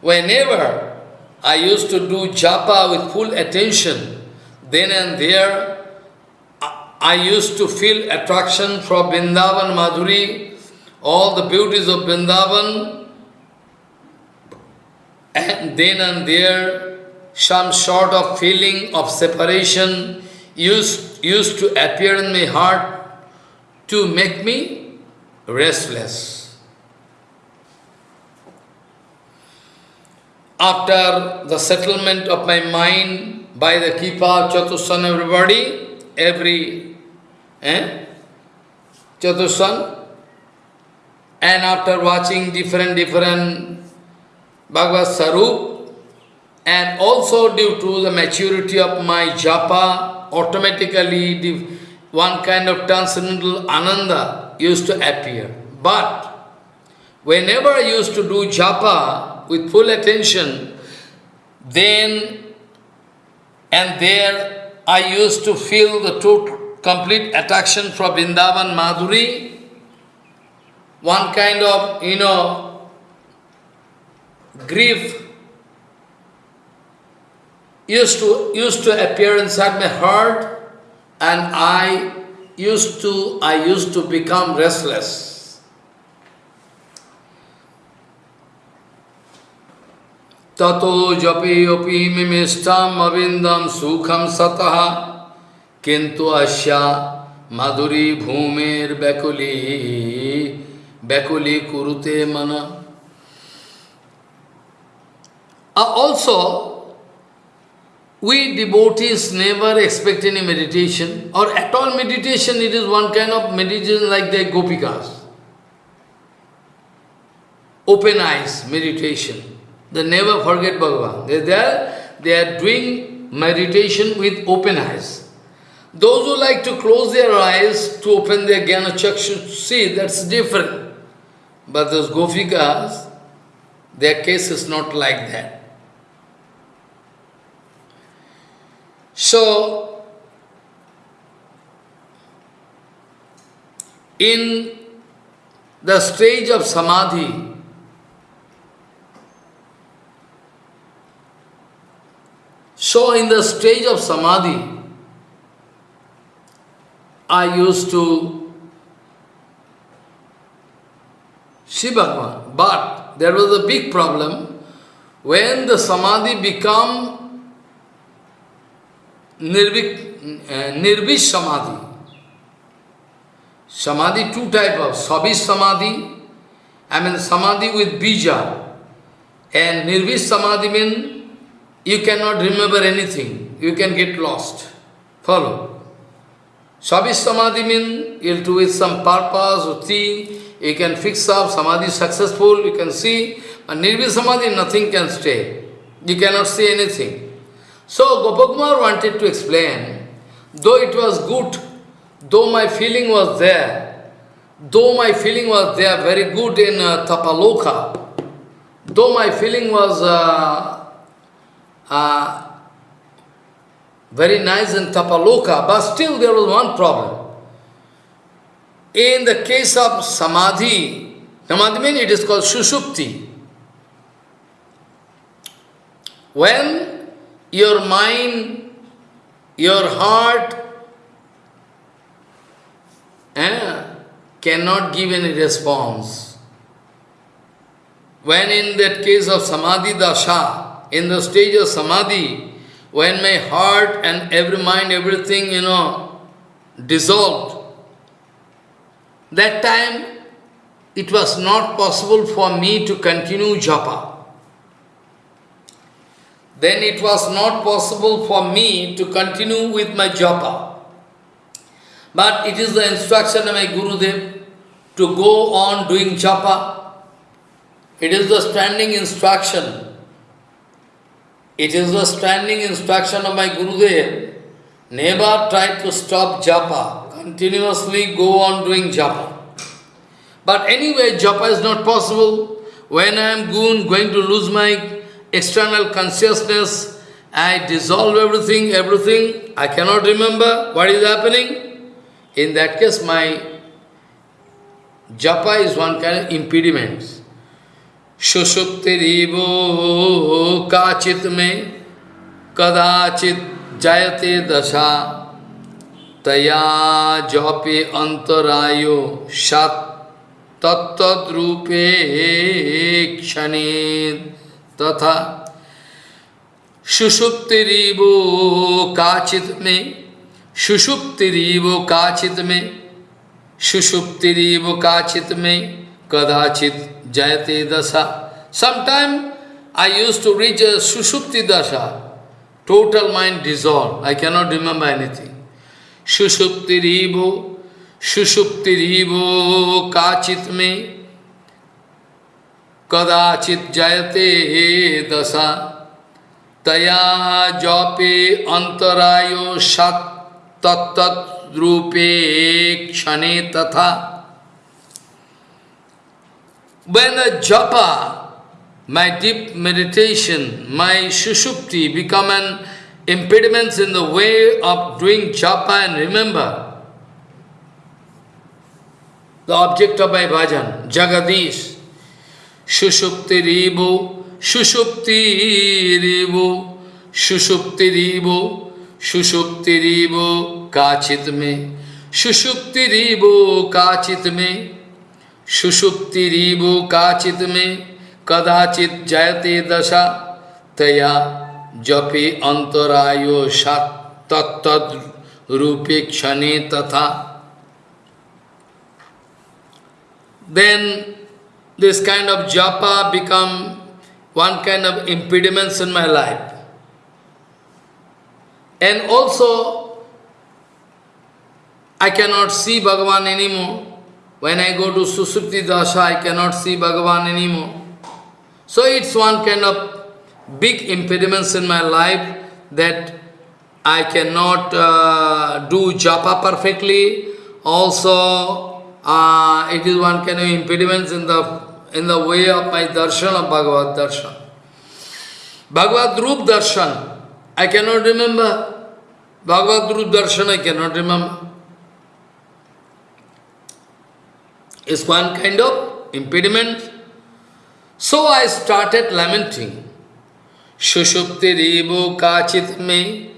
Whenever I used to do japa with full attention, then and there I used to feel attraction for Vrindavan Madhuri, all the beauties of Vrindavan, and then and there some sort of feeling of separation used, used to appear in my heart to make me restless. After the settlement of my mind by the Kipa, Chatussan, everybody, every eh, Chatussan, and after watching different, different Bhagavad Sarup, and also due to the maturity of my japa, automatically one kind of transcendental ananda used to appear. But whenever I used to do japa with full attention, then and there I used to feel the total, complete attraction for Vrindavan Madhuri, one kind of, you know, grief used to, used to appear inside my heart and I used to, I used to become restless. Tato japi yopi mimishtam avindam sukham sataha kintu asya madhuri bhumir bekuli bekuli kurute mana. Uh, also, we devotees never expect any meditation, or at all meditation, it is one kind of meditation like the gopikas. Open eyes meditation. They never forget Bhagavan. They, are, they are doing meditation with open eyes. Those who like to close their eyes to open their Jnana Chakshu, see, that's different. But those Gopikas, their case is not like that. So, in the stage of samadhi, so in the stage of samadhi, I used to see Bhagavan, but there was a big problem. When the samadhi become Nirvik, uh, Nirvish Samadhi. Samadhi, two type of, Sabish Samadhi, I mean Samadhi with Bija. And Nirvish Samadhi means you cannot remember anything, you can get lost. Follow. Savi Samadhi means you'll do with some purpose or thing, you can fix up, Samadhi successful, you can see, and Nirvi Samadhi, nothing can stay. You cannot see anything. So Gopakumar wanted to explain, though it was good, though my feeling was there, though my feeling was there very good in uh, Tapaloka, though my feeling was uh, very nice in Tapaloka, but still there was one problem. In the case of Samadhi, Samadhi means it is called Sushupti. When your mind, your heart eh, cannot give any response. When in that case of Samadhi Dasha, in the stage of Samadhi, when my heart and every mind, everything, you know, dissolved, that time it was not possible for me to continue japa. Then it was not possible for me to continue with my japa. But it is the instruction of my Guru Gurudev to go on doing japa. It is the standing instruction it is the standing instruction of my Gurudev. Never try to stop japa. Continuously go on doing japa. But anyway, japa is not possible. When I am going, going to lose my external consciousness, I dissolve everything, everything. I cannot remember what is happening. In that case, my japa is one kind of impediment. सुषुप्तिरीवो काचित में कदाचित जयते दशा। तया जपे अंतरायो सत तत्तद्रूपे क्षणे तथा। सुषुप्तिरीवो काचित में सुषुप्तिरीवो काचित में सुषुप्तिरीवो काचित में कदाचित Jayate Dasa. Sometime I used to reach a Sushupti Dasa, total mind dissolved. I cannot remember anything. Sushupti Rivo, Sushupti Rivo Kachit me, Kadachit Jayate Dasa. Taya Jope Antarayo Sat Tat Tat Rupe Kshane Tatha. When the japa, my deep meditation, my sushupti become an impediment in the way of doing japa and remember the object of my bhajan, Jagadish, Shushupti Ribu, Shushupti Ribu, Shushupti Ribu, Shushupti Ribu, Kachit me, Shushupti Ribu, Kachit सुषुप्ति रिबो काचित में, कदाचित जयते दशा, तया जपे अंतरायो रूपे क्षणे तथा। देन दिस काइंड ऑफ़ जपा become one kind of impediments in my life and also I can not see Bhagavan any more When I go to Susupti Dasha, I cannot see Bhagavan anymore. So it's one kind of big impediments in my life that I cannot uh, do japa perfectly. Also, uh, it is one kind of impediments in the in the way of my darshan of Bhagavad darshan. Bhagavad Rup darshan, I cannot remember. Bhagavad Rup darshan, I cannot remember. Is one kind of impediment. So I started lamenting. Shushupti ribu kachit me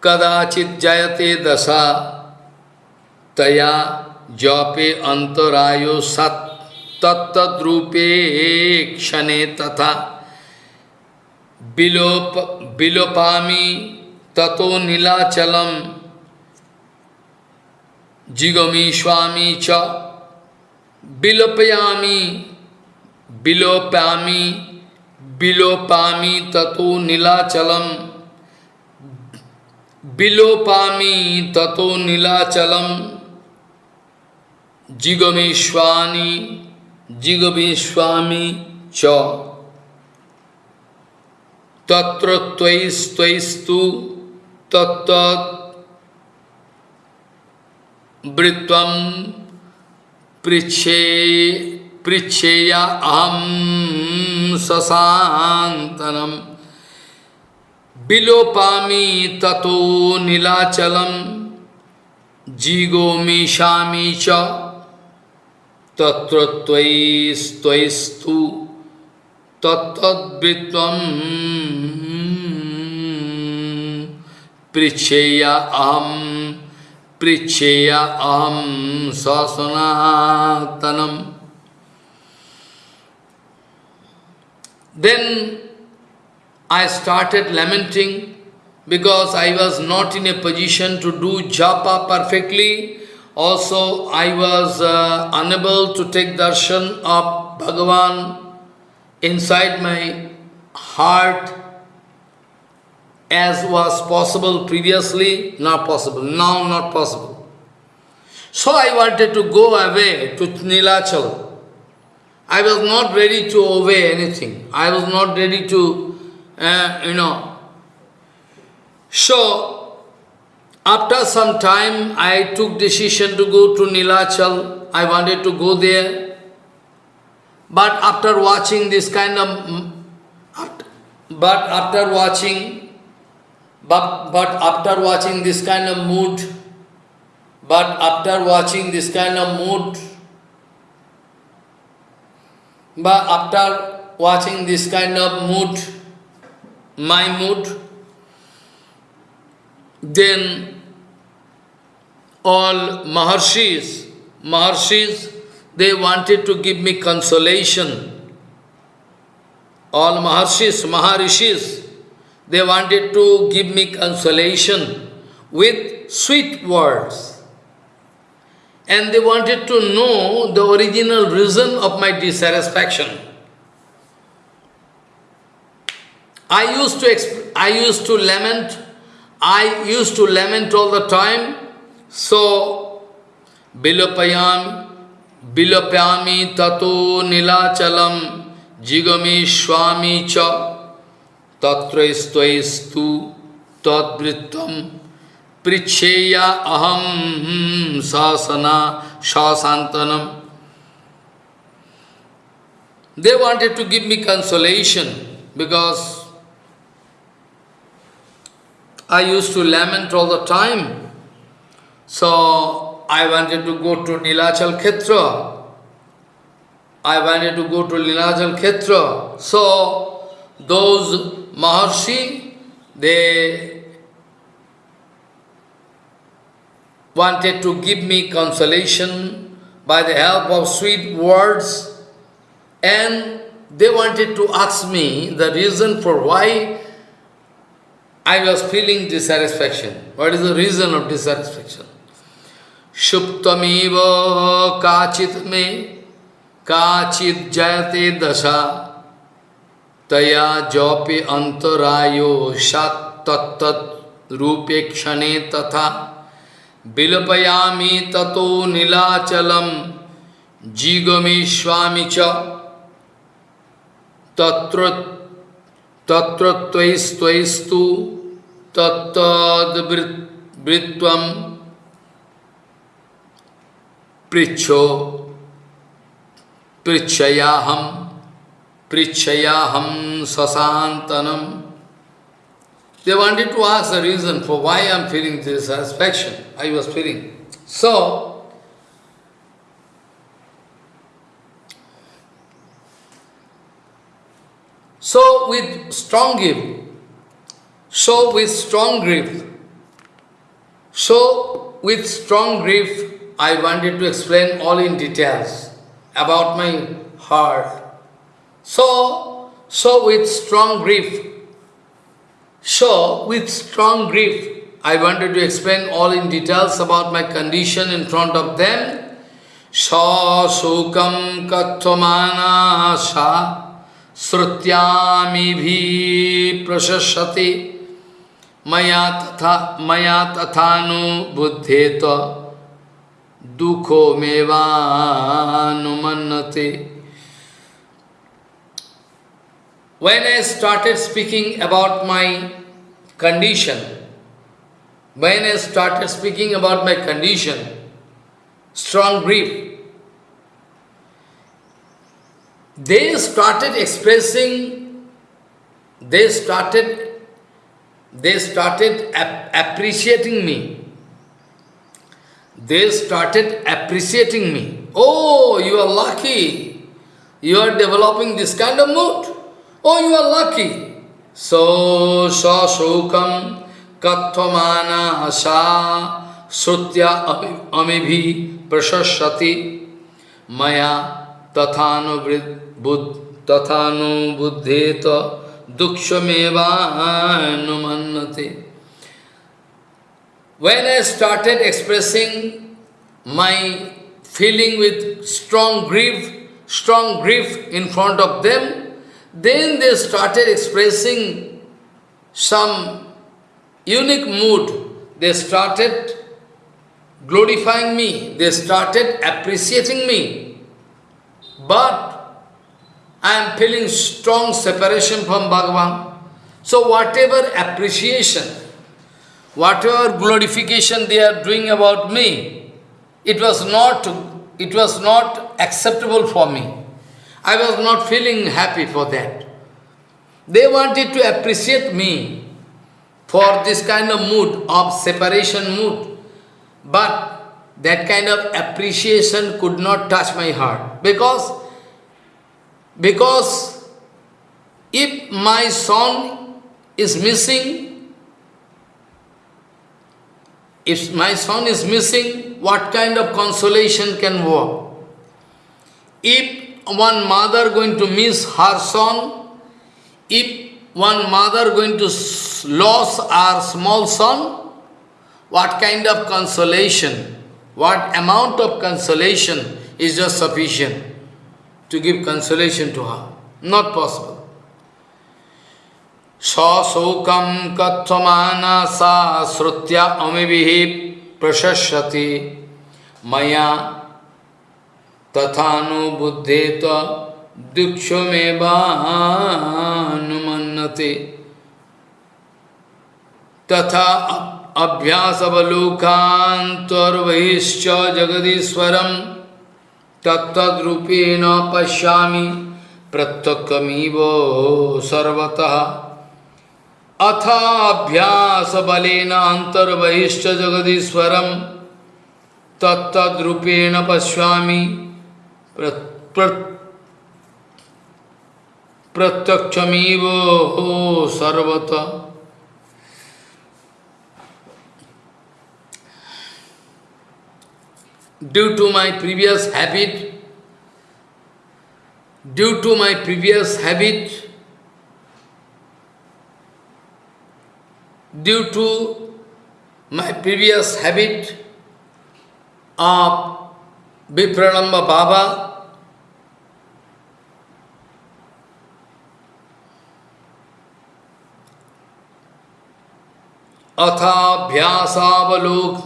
kadachit jayate dasa taya jape antarayo sat tattat rupe kshane tatha bilop bilopami tato nilachalam jigami swami cha Bilopayami, bilopami, bilopami tato nilachalam, Vilopami tato nilachalam Jigomeshwani Jigomeshwami cha Tatra tvais tvaistu Tattat पृछे पृछेया अहम सशातनम विलोपामी ततो नीलाचलम जीगोमीशामी च तत्र त्वयिस्तु तत्तद्वृत्वं पृच्छेया अहम् Pricheya aham Sasanatanam Then I started lamenting because I was not in a position to do japa perfectly. Also, I was uh, unable to take darshan of Bhagavan inside my heart as was possible previously, not possible, now not possible. So I wanted to go away to Nilachal. I was not ready to obey anything. I was not ready to, uh, you know. So, after some time, I took decision to go to Nilachal. I wanted to go there. But after watching this kind of, but after watching, but, but after watching this kind of mood, but after watching this kind of mood, but after watching this kind of mood, my mood, then all Maharshis, Maharshis, they wanted to give me consolation. All Maharshis, Maharishis, they wanted to give me consolation with sweet words. And they wanted to know the original reason of my dissatisfaction. I used to I used to lament, I used to lament all the time, so bilapayam, bilapyami tato nilachalam jigami swami cha They wanted to give me consolation because I used to lament all the time. So I wanted to go to Nilachal Khetra. I wanted to go to Nilachal Khetra. So those Maharshi, they wanted to give me consolation by the help of sweet words and they wanted to ask me the reason for why I was feeling dissatisfaction. What is the reason of dissatisfaction? Shuptamiva kachit me kachit jayate dasha तया जौपे अंतरायो सत तत्त रूपे क्षणे तथा बिलपयामी ततो नीलाचलम, जीगमे स्वामी च। तत्र तत्रस्तु तत्व पृछो पृछयाहम Prichayaham sasantanam. They wanted to ask the reason for why I am feeling dissatisfaction. I was feeling. So, so with strong grip, so with strong grip, so with strong grief, I wanted to explain all in details about my heart, so, so with strong grief, so, with strong grief, I wanted to explain all in details about my condition in front of them. Sa sukam kathvamana sa srutyami bhi prashashati maya tatha maya tathanu buddheta dukho mevanumannate. When I started speaking about my condition, when I started speaking about my condition, strong grief, they started expressing, they started, they started ap appreciating me. They started appreciating me. Oh, you are lucky. You are developing this kind of mood. Oh, you are lucky. So, sa shokam katvamana asa srutya amibhi prashashati maya tathanu tathanu buddheta dukshameva When I started expressing my feeling with strong grief, strong grief in front of them, then they started expressing some unique mood. They started glorifying me. They started appreciating me. But I am feeling strong separation from Bhagavan. So whatever appreciation, whatever glorification they are doing about me, it was not, it was not acceptable for me. I was not feeling happy for that. They wanted to appreciate me for this kind of mood, of separation mood. But that kind of appreciation could not touch my heart. Because, because if my son is missing, if my son is missing, what kind of consolation can work? If one mother going to miss her son, if one mother going to lose her small son, what kind of consolation, what amount of consolation is just sufficient to give consolation to her? Not possible. सौकम कथमाना सा श्रुत्या अमिभि प्रशस्यति मया तथानुबुद्धेत दुक्षमेवानुमन्नते तथा अभ्यासवलोकान्तर्बहिश्च जगदीश्वरं तत्तद्रूपेण पश्यामि प्रत्यक्षमिव सर्वतः। अथ अभ्यासबलेन अन्तर्बहिश्च जगदीश्वरं तत्तद्रूपेण पश्यामि प्रत्यक्षमीव हो सर्वत due to my previous habit due to my previous habit due to my previous habit of Vipranamba Baba, अथाभ्यासावलोक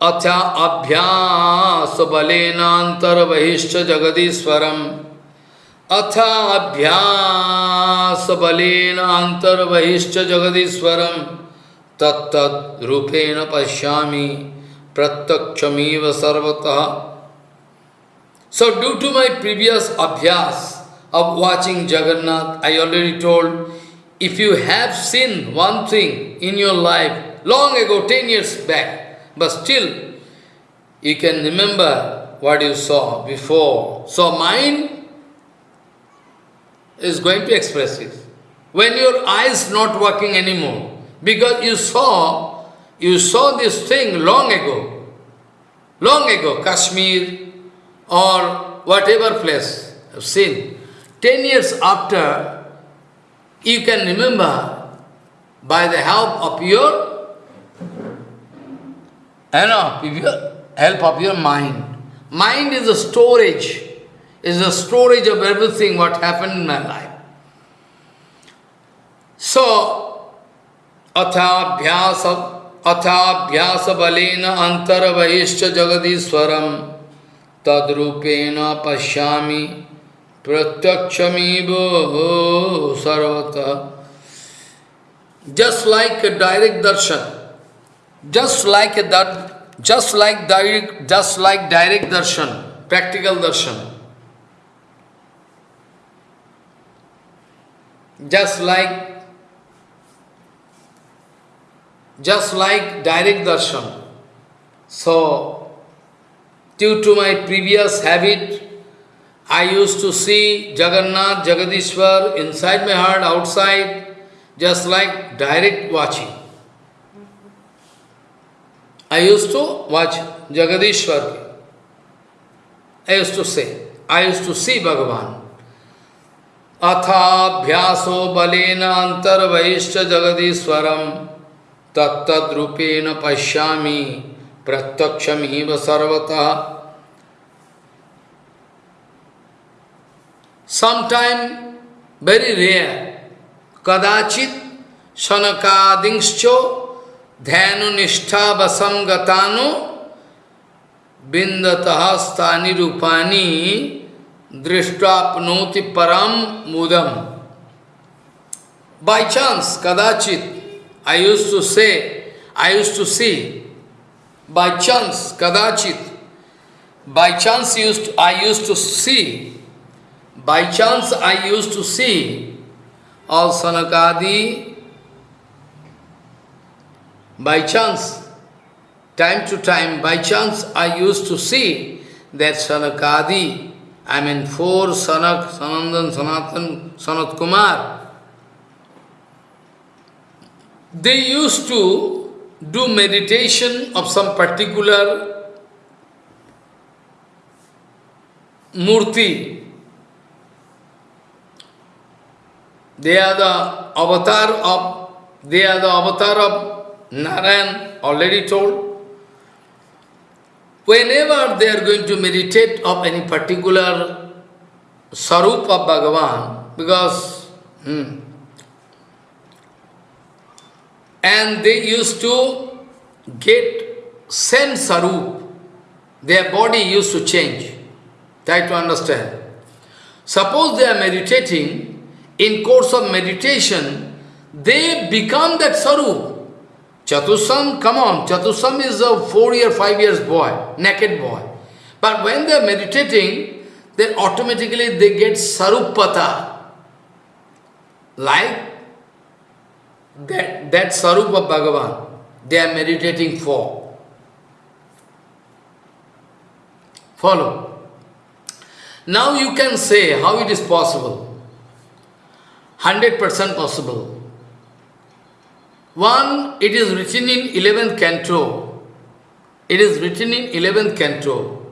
अथा अभ्यास बलेनांतर्बहिश्च जगदीश्वरम अथा अभ्यास बलेनांतर्बहिश्च जगदीश्वरम तत्तरूपेण पश्यामि प्रत्यक्षमीव सर्वतः। So due to my previous abhyas of watching Jagannath, I already told, if you have seen one thing in your life, long ago, ten years back, but still you can remember what you saw before. So mind is going to express it. When your eyes not working anymore, because you saw, you saw this thing long ago, long ago, Kashmir, or whatever place of sin. Ten years after, you can remember by the help of your, you know, your help of your mind. Mind is a storage, is a storage of everything what happened in my life. So, athabhyasa, athabhyasa balena antara vaishya jagadiswaram तद्रूपेण पश्या प्रत्यक्षमीव सर्वत। Just like direct darshan just like just like direct just like direct darshan practical darshan just like just like direct darshan so due to my previous habit, I used to see Jagannath, Jagadishwar inside my heart, outside, just like direct watching. I used to watch Jagadishwar. I used to say, I used to see Bhagavan. Athabhyaso balena antarvaishcha jagadishwaram तत्तद्रूपेण पश्यामि प्रत्यक्षम ही सर्वतः। Sometime very rare कदाचित शनकादिश्चो ध्यानुनिष्ठा वसम गतानु बिंदत स्थानी रूपानी दृष्टापनोति परम मुदम। By chance कदाचित आई से आई सी by chance, kadachit, by chance used to, I used to see, by chance I used to see. All Sanakadi, by chance, time to time, by chance I used to see that Sanakadi, I mean four Sanak, Sanandan, Sanatan, Sanat Kumar, they used to do meditation of some particular murti. They are the avatar of they are the avatar of Narayan, already told. Whenever they are going to meditate of any particular sarup of Bhagavan, because hmm, and they used to get same sarup. Their body used to change. Try to understand. Suppose they are meditating, in course of meditation, they become that sarup. Chatusam, come on, Chatusam is a four year, five years boy, naked boy. But when they are meditating, then automatically they get sarupata. Like that, that Sarup of Bhagavan, they are meditating for. Follow. Now you can say how it is possible. 100% possible. One, it is written in 11th canto. It is written in 11th canto.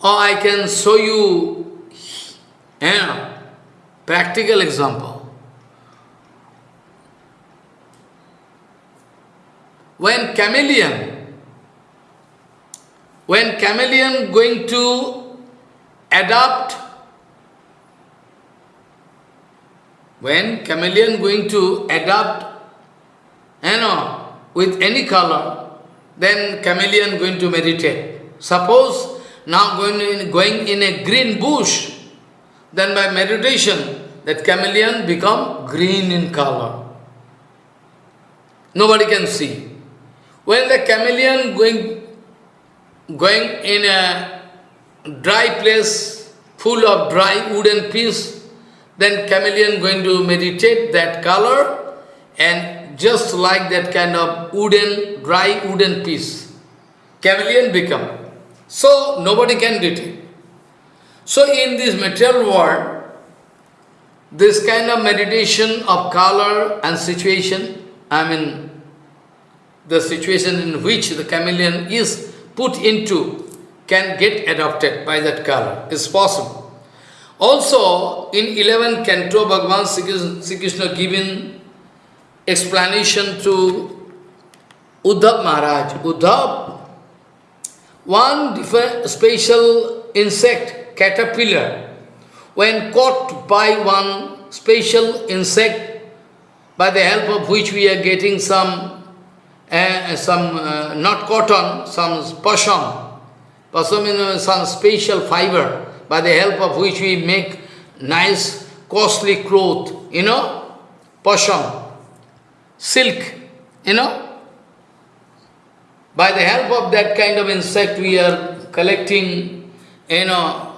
Or I can show you yeah, practical example. When chameleon, when chameleon going to adapt, when chameleon going to adapt, you know, with any color, then chameleon going to meditate. Suppose now going in, going in a green bush, then by meditation, that chameleon become green in color. Nobody can see. When the chameleon going, going in a dry place full of dry wooden piece, then chameleon going to meditate that color and just like that kind of wooden, dry wooden piece, chameleon become. So nobody can detect. So in this material world, this kind of meditation of color and situation, I mean, the situation in which the chameleon is put into can get adopted by that color. It's possible. Also, in 11 canto, Bhagavan Sri Krishna given explanation to Uddhav Maharaj. Uddhav, one special insect, caterpillar, when caught by one special insect, by the help of which we are getting some, uh, some uh, not cotton, some pasham, pasham is some special fiber, by the help of which we make nice, costly cloth, you know, pasham, silk, you know. By the help of that kind of insect, we are collecting, you know,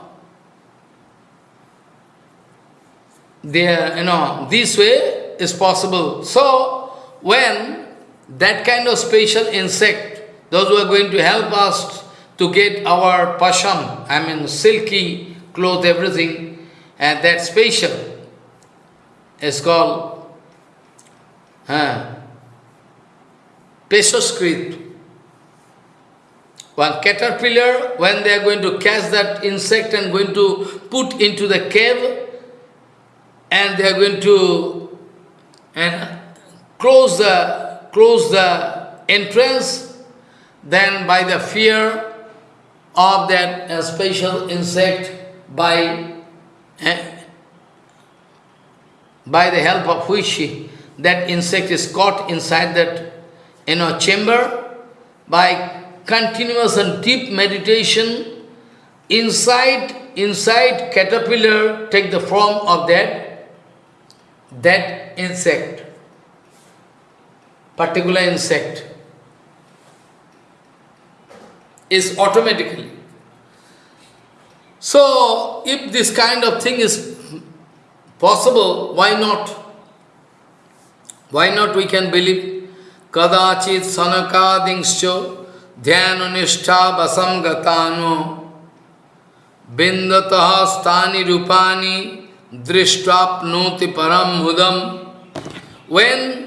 there, you know, this way is possible. So, when that kind of special insect, those who are going to help us to get our pasham, I mean silky cloth, everything, and that special is called uh. One caterpillar, when they are going to catch that insect and going to put into the cave, and they are going to and close the close the entrance, then by the fear of that uh, special insect, by uh, by the help of which that insect is caught inside that you know chamber, by continuous and deep meditation, inside inside caterpillar take the form of that that insect, particular insect, is automatically. So, if this kind of thing is possible, why not? Why not we can believe? Kadachit sanakadingscho vasam gatano bindataha stani rupani drishtapnoti param mudam. When,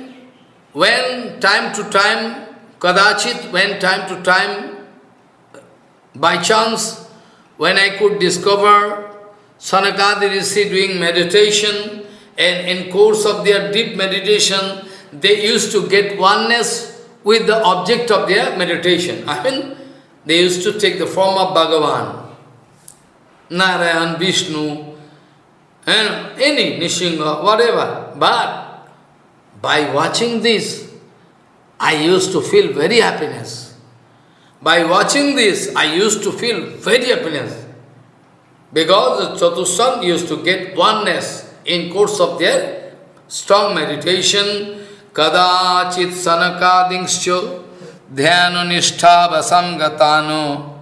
when time to time, kadachit, when time to time, by chance, when I could discover Sanakadi Rishi doing meditation, and in course of their deep meditation, they used to get oneness with the object of their meditation. I mean, they used to take the form of Bhagavan, Narayan, Vishnu, and any Nishinga, whatever. But by watching this, I used to feel very happiness. By watching this, I used to feel very happiness. Because the Chatushan used to get oneness in course of their strong meditation. Kadachit sanakadingscho dhyano nishtha vasam gatano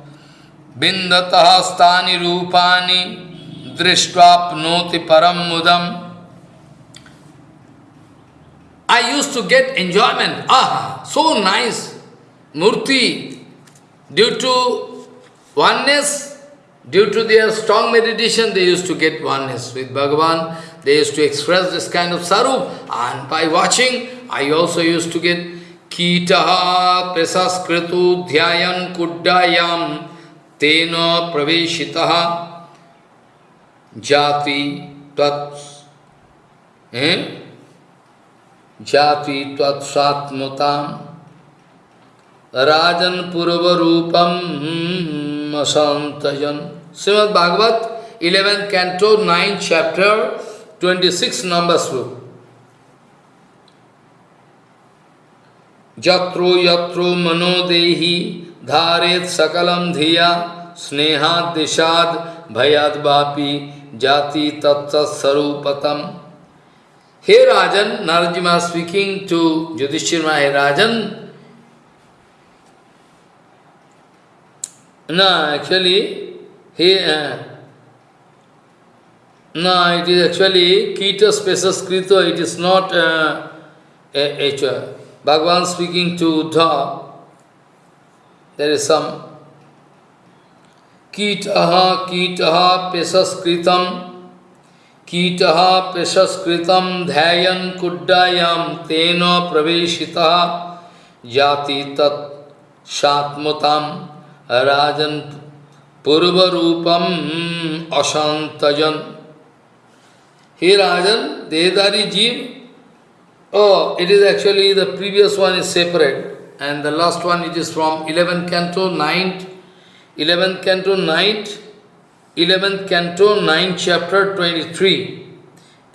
bindataha stani rupani drishtwapnoti param mudam. I used to get enjoyment. Ah, so nice. Murti, due to oneness, due to their strong meditation, they used to get oneness with Bhagavan. They used to express this kind of sarup. And by watching, I also used to get Kitaha Pesaskritu Dhyayan Kuddayam Tena Praveshitaha जाति तत् जाति तत्सात्मता राजन पूर्व रूपम असंतजन Shrimad Bhagavat eleven canto nine chapter twenty six number shloka यत्रो यत्रो मनोदेही धारेत सकलम धिया स्नेहाद दिशाद भयाद jati tatsat Here Rajan, Narajima speaking to Yudhishthira Rajan, no, actually, he, uh, no, it is actually Kita Spaces Krita, it is not uh, a, a, Bhagavan speaking to Dha. There is some Kitaha, Kitaha, Pesas Kritam. कीट पेशस्कृतं ध्यायन् कुड्डायां तेन प्रवेशितः। जाति तत्मता सात्मतां राजन् पूर्वरूपम् अशान्तजन् हे राजन् देदारी जीव। ओ it is actually the previous one is separate and the last one it is from eleventh canto ninth eleventh canto ninth 11th canto 9th chapter 23.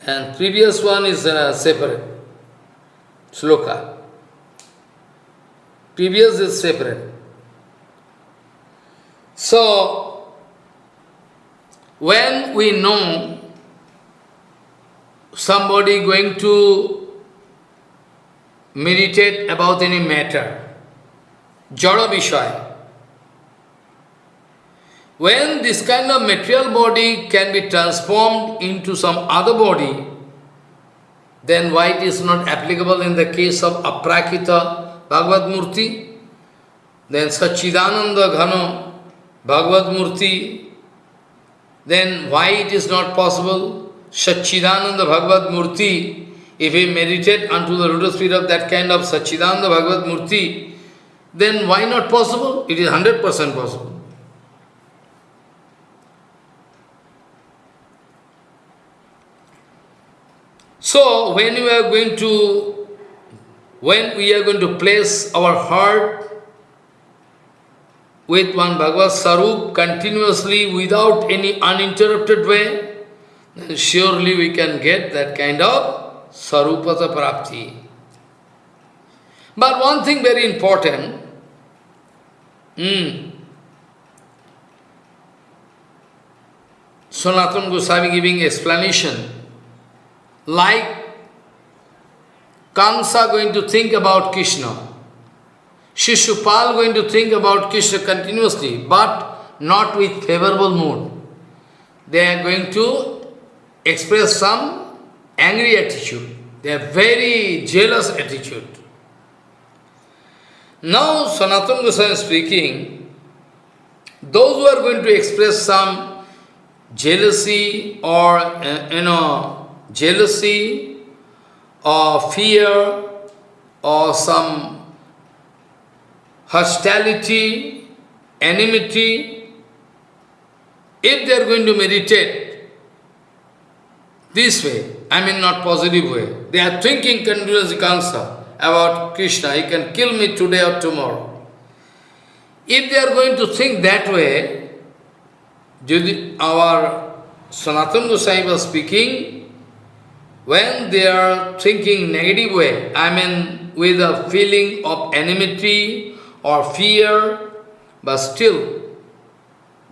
And previous one is uh, separate. sloka. Previous is separate. So, when we know somebody going to meditate about any matter, Jada Vishaya, when this kind of material body can be transformed into some other body, then why it is not applicable in the case of Aprakita Bhagavad Murti? Then Sachidananda Ghano Bhagavad Murti, then why it is not possible? Sachidananda Bhagavad Murti, if we meditate unto the lotus feet of that kind of Sachidananda Bhagavad Murti, then why not possible? It is 100% possible. So, when we are going to, when we are going to place our heart with one Bhagavad Sarup continuously without any uninterrupted way, then surely we can get that kind of Sarupata Prapti. But one thing very important, hmm, Sanatana Goswami giving explanation, like Kamsa going to think about Krishna, Shishupal going to think about Krishna continuously, but not with favorable mood. They are going to express some angry attitude. They are very jealous attitude. Now, Sanatana Goswami speaking, those who are going to express some jealousy or, uh, you know, jealousy or fear or some hostility, enmity, if they are going to meditate this way, I mean not positive way, they are thinking continuously cancer about Krishna, he can kill me today or tomorrow. If they are going to think that way, our Sanatana Goswami was speaking, when they are thinking negative way, I mean with a feeling of enmity or fear, but still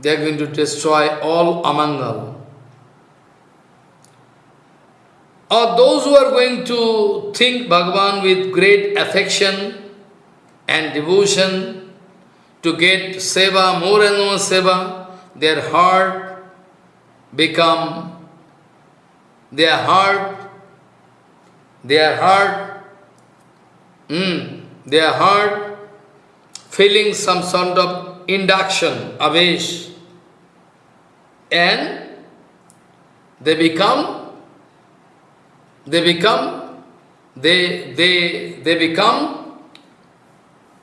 they are going to destroy all Amangal. Or those who are going to think Bhagavan with great affection and devotion to get seva, more and more seva, their heart become their heart, their heart, mm, their heart feeling some sort of induction, avish, and they become, they become, they, they, they become,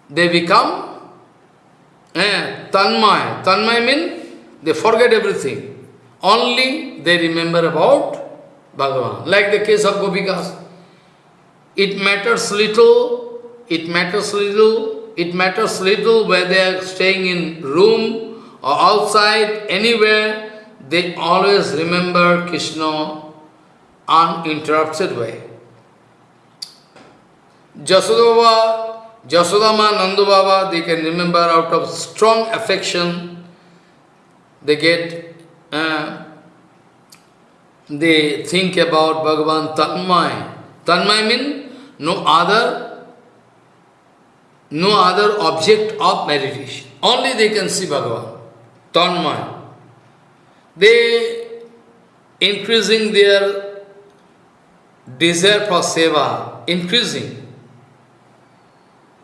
they become eh, tanmay. Tanmay means they forget everything. Only they remember about Bhagavan. Like the case of Gopikas. It matters little, it matters little, it matters little where they are staying in room or outside, anywhere, they always remember Krishna uninterrupted way. Jasodava, Jasodama, Nandu Baba, they can remember out of strong affection, they get uh, they think about Bhagavan Tanmay. Tanmay means no other, no other object of meditation. Only they can see Bhagavan. Tanmay. They increasing their desire for seva, increasing.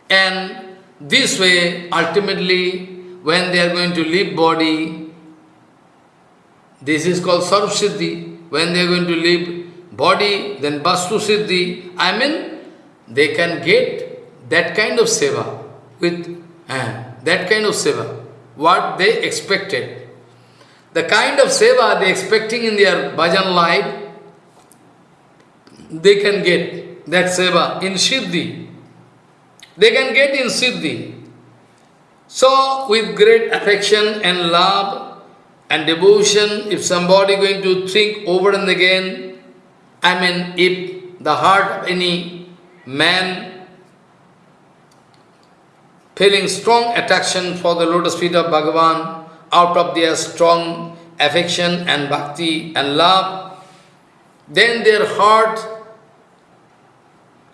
And this way, ultimately, when they are going to leave body, this is called Sarvasiddhi when they are going to leave body, then Vastu Siddhi, I mean, they can get that kind of seva, with uh, that kind of seva, what they expected. The kind of seva they expecting in their bhajan life, they can get that seva in Siddhi. They can get in Siddhi. So, with great affection and love, and devotion, if somebody going to think over and again, I mean, if the heart of any man feeling strong attraction for the lotus feet of Bhagavan out of their strong affection and bhakti and love, then their heart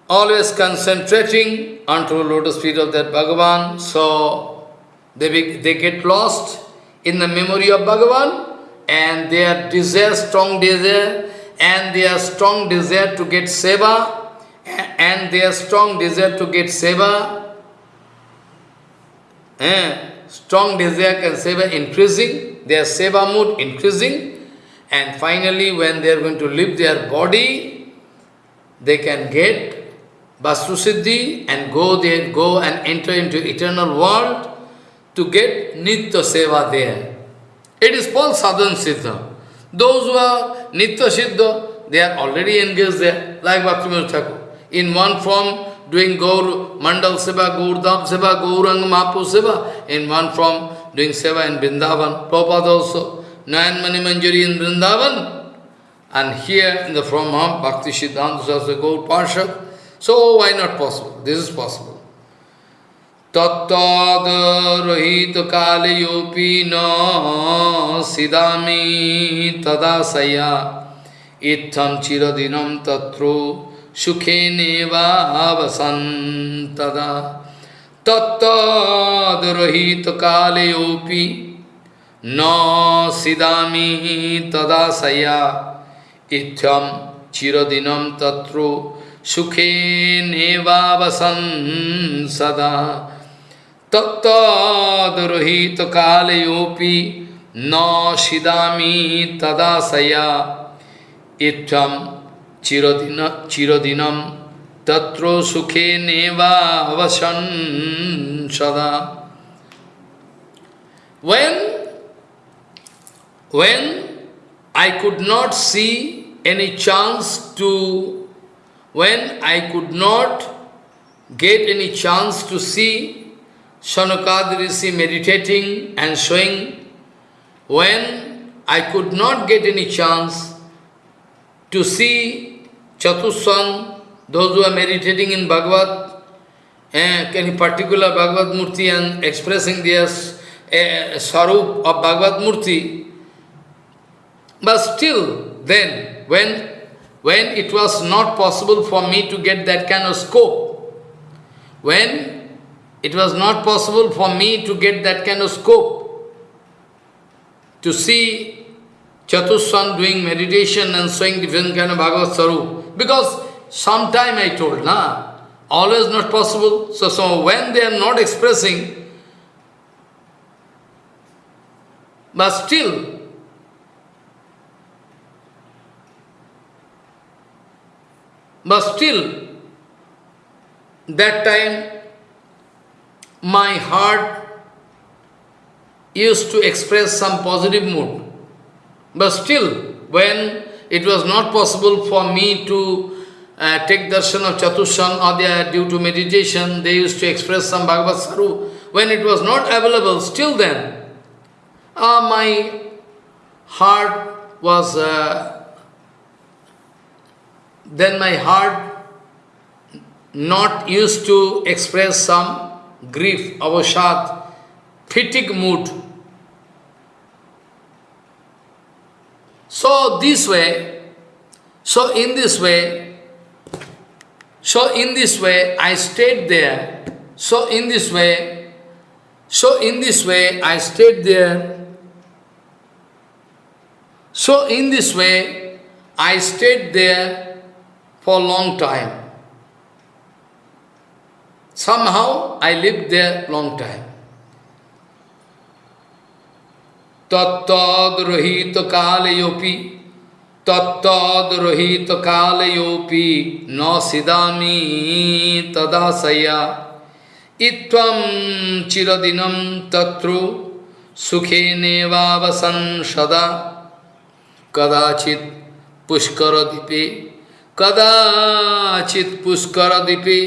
always concentrating onto the lotus feet of that Bhagavan, so they, they get lost in the memory of Bhagavan and their desire, strong desire, and their strong desire to get seva, and their strong desire to get seva, eh, strong desire can seva increasing, their seva mood increasing, and finally when they are going to leave their body, they can get Vastu Siddhi and go there, go and enter into eternal world to get Nitya Seva there. It is called Sadhan Siddha. Those who are Nitya Siddha, they are already engaged there, like Bhaktivinoda Thakur. In one form, doing Gaur, Mandal Seva, Gaurdam Seva, Gaurang Mahapu Seva, in one form, doing Seva in Vrindavan, Prabhupada also, Nayan Mani Manjari in Vrindavan, and here in the form of Bhakti Siddhanta Saraswati Gaur Parshad, so why not possible? This is possible. तत्तरहित कालयोपि न सिदामि तदा सया इत्थम चिरदिनम तत्रो सुखे नेवावसन तदा तत्तरहित कालयोपि न सिदामि तदा सया इत्थम चिरदिनम तत्रो सुखे नेवावसन सदा तत्तदुरहित कालयोपि न सिदामी तदा सया तदाशया chirodinam tatro sukhe neva avasan sada. When, when I could not see any chance to, when I could not get any chance to see Sanakadrisi meditating and showing, when I could not get any chance to see Chatussan, those who are meditating in Bhagavad, eh, any particular Bhagavad Murti and expressing their eh, sarup of Bhagavad Murti, but still then, when when it was not possible for me to get that kind of scope, when it was not possible for me to get that kind of scope, to see Chatussan doing meditation and showing different kind of Bhagavad Saru, because sometime I told, na, always not possible. So, so when they are not expressing, but still But still, that time, my heart used to express some positive mood. But still, when it was not possible for me to uh, take darshan of Chatushan or due to meditation, they used to express some Bhagavad Saru. When it was not available, still then, uh, my heart was uh, then my heart not used to express some grief, avashad, fatigue mood. So this way, so in this way, so in this way I stayed there. So in this way, so in this way I stayed there. So in this way I stayed there for a long time. Somehow I lived there long time. तत्तद्रहित कालयोपि तत्तद्रहित कालयोपि न सिदामी तदाशया इत्वं चिरदिनं तत्रो सुखे नेवावसन सदा कदाचित् पुष्करदीपे कदाचित पुष्कर दीपे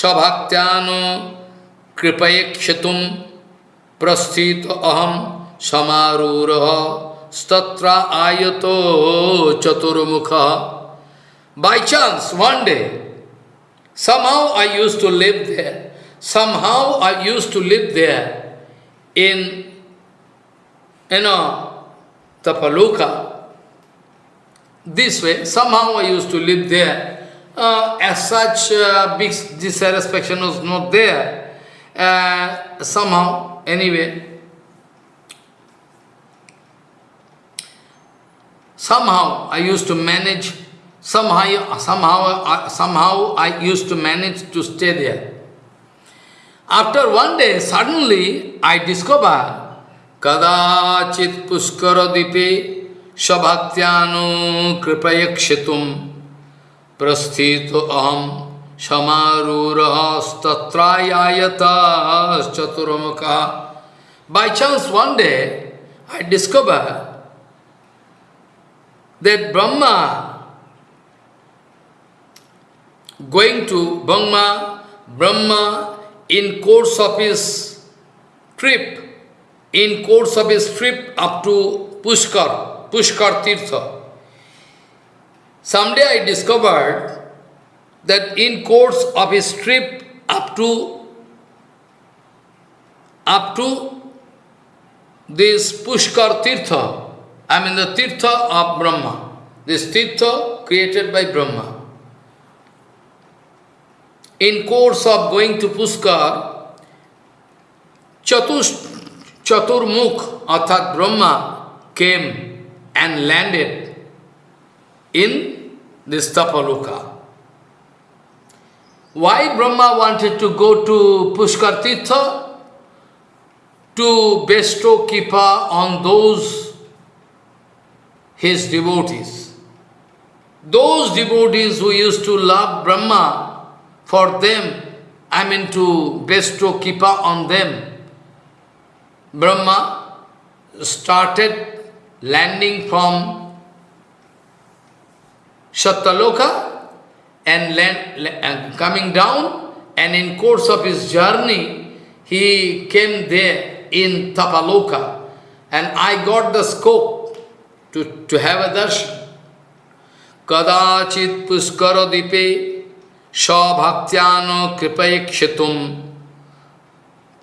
सभक्त्यानो कृपयक्षतुम प्रस्थित अहम সমারূঢ় statra আয়ত chaturmukha. By chance, one day, somehow I used to live there. Somehow I used to live there in, you know, Tapaloka. This way, somehow I used to live there. Uh, as such, uh, big dissatisfaction was not there. Uh, somehow, anyway. Somehow I used to manage Somehow, somehow, somehow I used to manage to stay there. After one day, suddenly I discovered Kadachit Puskara Dipe Shabhaktyanu Kripayakshitum Prasthito Aham Chaturamaka. By chance one day, I discovered that Brahma going to Brahma, Brahma in course of his trip, in course of his trip up to Pushkar, Pushkar Tirtha. Someday I discovered that in course of his trip up to up to this Pushkar Tirtha, I mean the Tirtha of Brahma, this Tirtha created by Brahma in course of going to Puskar, Chatus, Chaturmukh, Arthat Brahma, came and landed in this Tapaloka. Why Brahma wanted to go to Pushkar Tirtha? To bestow Kipa on those his devotees. Those devotees who used to love Brahma for them, I mean to bestow Kipa on them. Brahma started landing from Satyaloka and, land, and coming down and in course of his journey he came there in Tapaloka and I got the scope to, to have a darshan. Kadachit puskaradipe sa bhaktyano kripayakshitum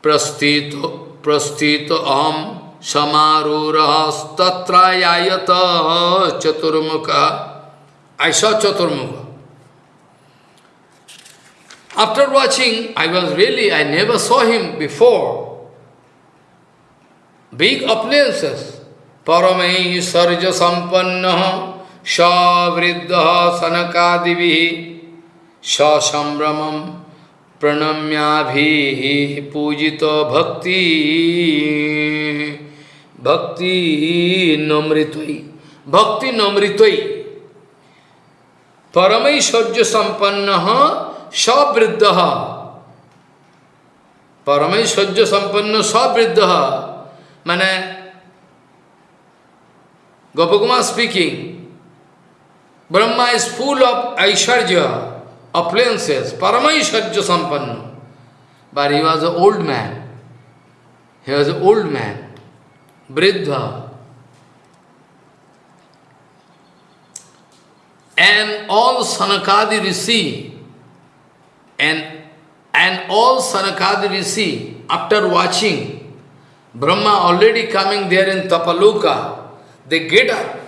prastito prastito aham samarurahstatrayayata chaturmukha. I saw chaturmukha. After watching, I was really, I never saw him before. Big appliances. Sarja sampanna savriddha sanakadivihi ससंभ्रमम प्रणम्याभि पूजित भक्ति। भक्ति नमृत भक्ति नमृतई परमैश्वर्य संपन्न सवृद्ध परमैश्वर्य संपन्न सवृद्ध मैंने Gopakumar speaking, Brahma is full of Aisharja, appliances, Paramaisharja Sampanna. But he was an old man. He was an old man, Briddha. And all Sanakadi Rishi, and, and all Sanakadi Rishi, after watching Brahma already coming there in Tapaloka, they get up.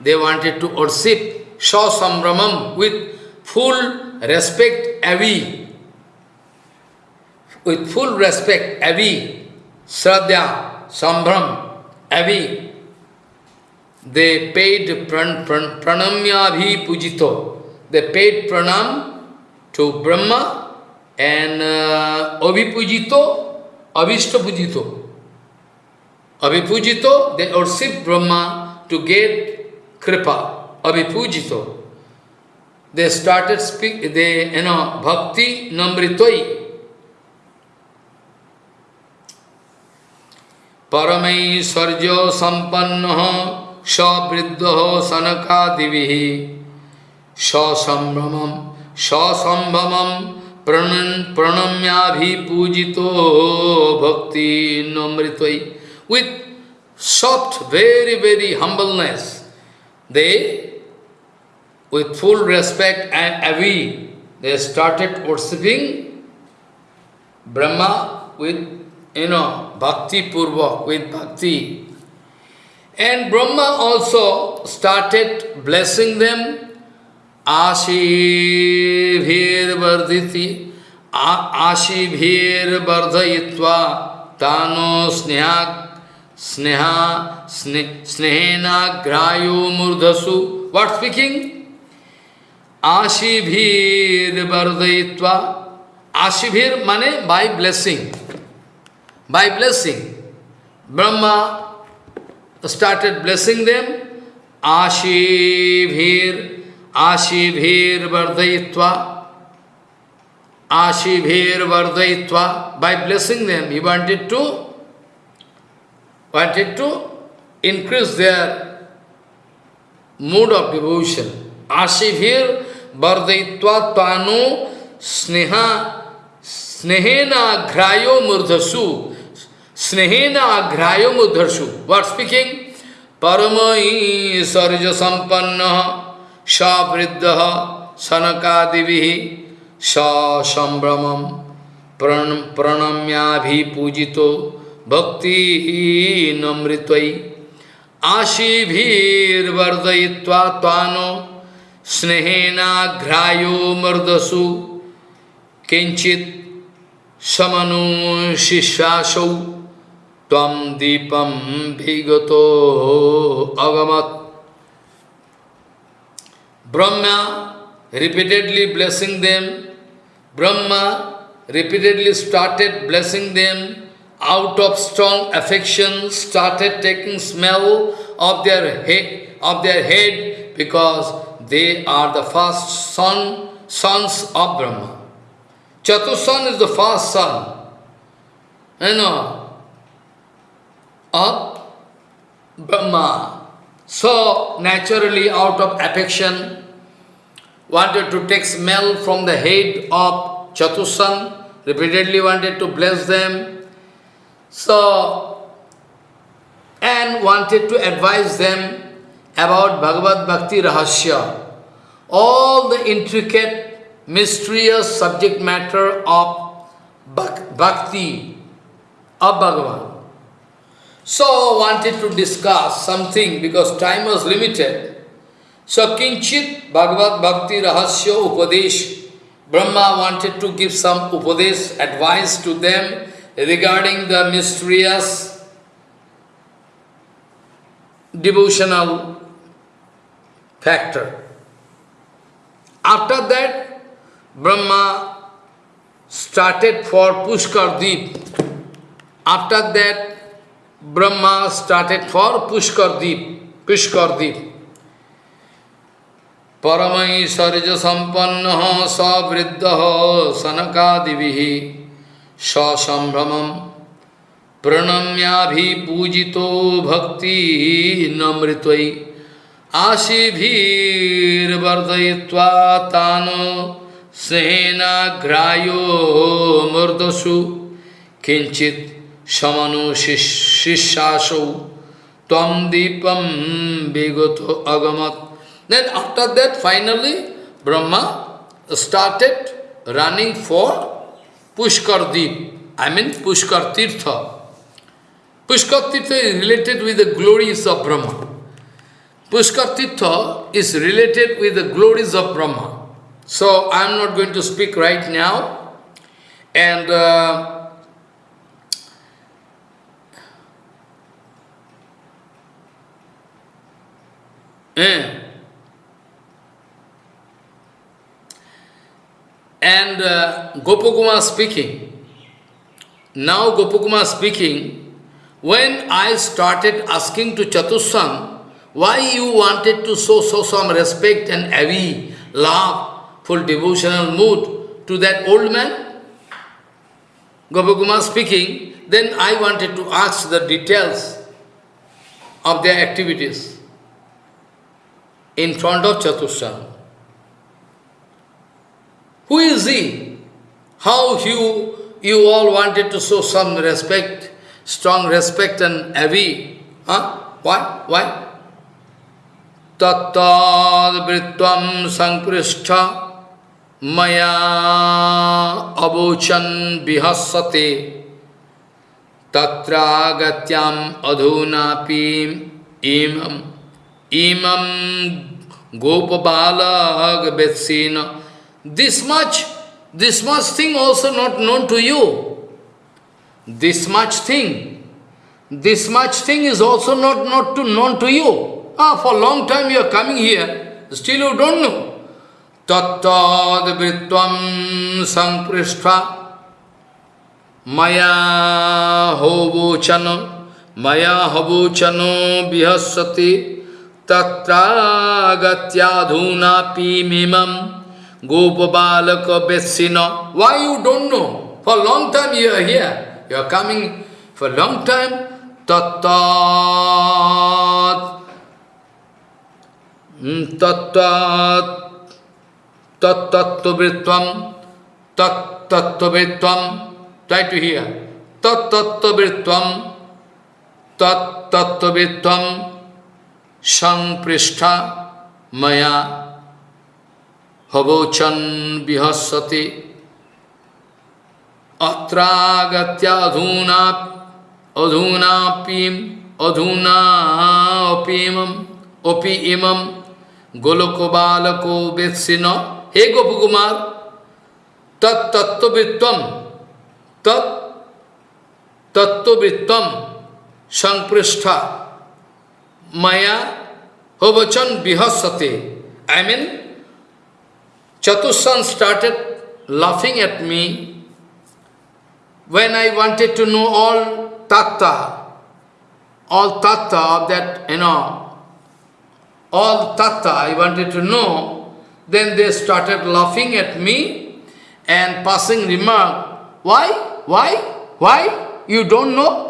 They wanted to worship Shaw Sambramam with full respect Avi, with full respect, Avi, Sradhya, Sambram, Avi, they paid pran, pran, pranamyabhi pujito. They paid pranam to Brahma and uh, abhipujito, avishta pujito. Abhipujito, they worship Brahma to get kripa, abhipujito. they started speak, they, you know, bhakti namritoi. Paramaishwarjo sampanno savriddho sanakadivihi sasambhamam sasambhamam pujito bhakti namritoi. With soft, very, very humbleness, they with full respect and avi, they started worshipping Brahma with, you know, bhakti purva, with bhakti. And Brahma also started blessing them. Ashibhir vardhiti, Ashibhir vardhayitva, Tano snehak, sneha, snehena grayo murdhasu. What speaking? Ashibhir vardhayitva, Ashibhir mane by blessing. By blessing. Brahma started blessing them. Ashibhir, Ashibhir Vardayitva, Ashibhir Vardayitva. By blessing them, he wanted to wanted to increase their mood of devotion. Ashibhir Vardayitva Tanu Sneha Snehena Aghrayo Murdhasu Snehena aghrayo mudharshu. What speaking? Paramai sarja sampanna savriddha sanakadivihi sa sambramam pranamyabhi pujito bhakti namritvai ashibhir vardayitva tvano snehena aghrayo mardasu kinchit samanu shishasau Tvam Deepam Vigato Agamat. Brahma repeatedly blessing them. Brahma repeatedly started blessing them out of strong affection, started taking smell of their head, of their head because they are the first son, sons of Brahma. Chatusan is the first son. You know, of Brahma. So, naturally, out of affection, wanted to take smell from the head of Chatusan, repeatedly wanted to bless them. So, and wanted to advise them about Bhagavad Bhakti Rahasya, all the intricate, mysterious subject matter of Bhakti of Bhagavan. So wanted to discuss something because time was limited. So Kinchit Bhagavad Bhakti Rahasya Upadesh. Brahma wanted to give some Upadesh advice to them regarding the mysterious devotional factor. After that, Brahma started for Pushkar Deep. After that, Brahma started for Pushkar Deep, Pushkar Deep. Paramai sarja sampannaha savriddhaha sanakadivihi sasambramam pranamyabhi pujito bhakti namritvai ashibhir vardayitva tano sehena grayo murdasu kinchit samanu shishasau tvam deepam begoto agamat. Then after that, finally, Brahma started running for Pushkar Deep, I mean Pushkar Tirtha. Pushkar Tirtha is related with the glories of Brahma. Pushkar Tirtha is related with the glories of Brahma. So I am not going to speak right now. And uh, Eh? And uh, speaking, now Gopakumar speaking, when I started asking to Chatussan, why you wanted to show, show some respect and heavy love, full devotional mood to that old man? Gopakumar speaking, then I wanted to ask the details of their activities in front of Chatushan. Who is he? How you, you all wanted to show some respect, strong respect and heavy? Huh? Why? Why? Tattad vritvam sankrishtha maya abochan bihasate tatra gatyam adhunapim imam imam gopabalag betsina. This much, this much thing also not known to you. This much thing, this much thing is also not, not to, known to you. Ah, for long time you are coming here, still you don't know. तत्द वृत्तम संपृष्ठा मया होवोचन मया हवोचनो विहसति तत्रागत्याधूना पीमिमम Gopabalaka Vesina. Why you don't know? For long time you are here. You are coming for long time. Tattat. Hmm, Tattat. Tattattvritvam. Tattattvritvam. Try to hear. Tattattvritvam. Tattattvritvam. Sang Prishta Maya हवोचन बिहस्वते अत्रागत्याधूना अधूनापीम अधूनापीम ओपीम इमम गोलको बालको वेत्सिन हे गोपकुमार तत्तत्वित्वम तत्तत्वित्वम संपृष्ठा। मया हो वचन बिहस्सते I I mean mean, Chatussan started laughing at me when I wanted to know all tatta, all tatta of that, you know, all tatta I wanted to know, then they started laughing at me and passing remark, why, why, why, you don't know?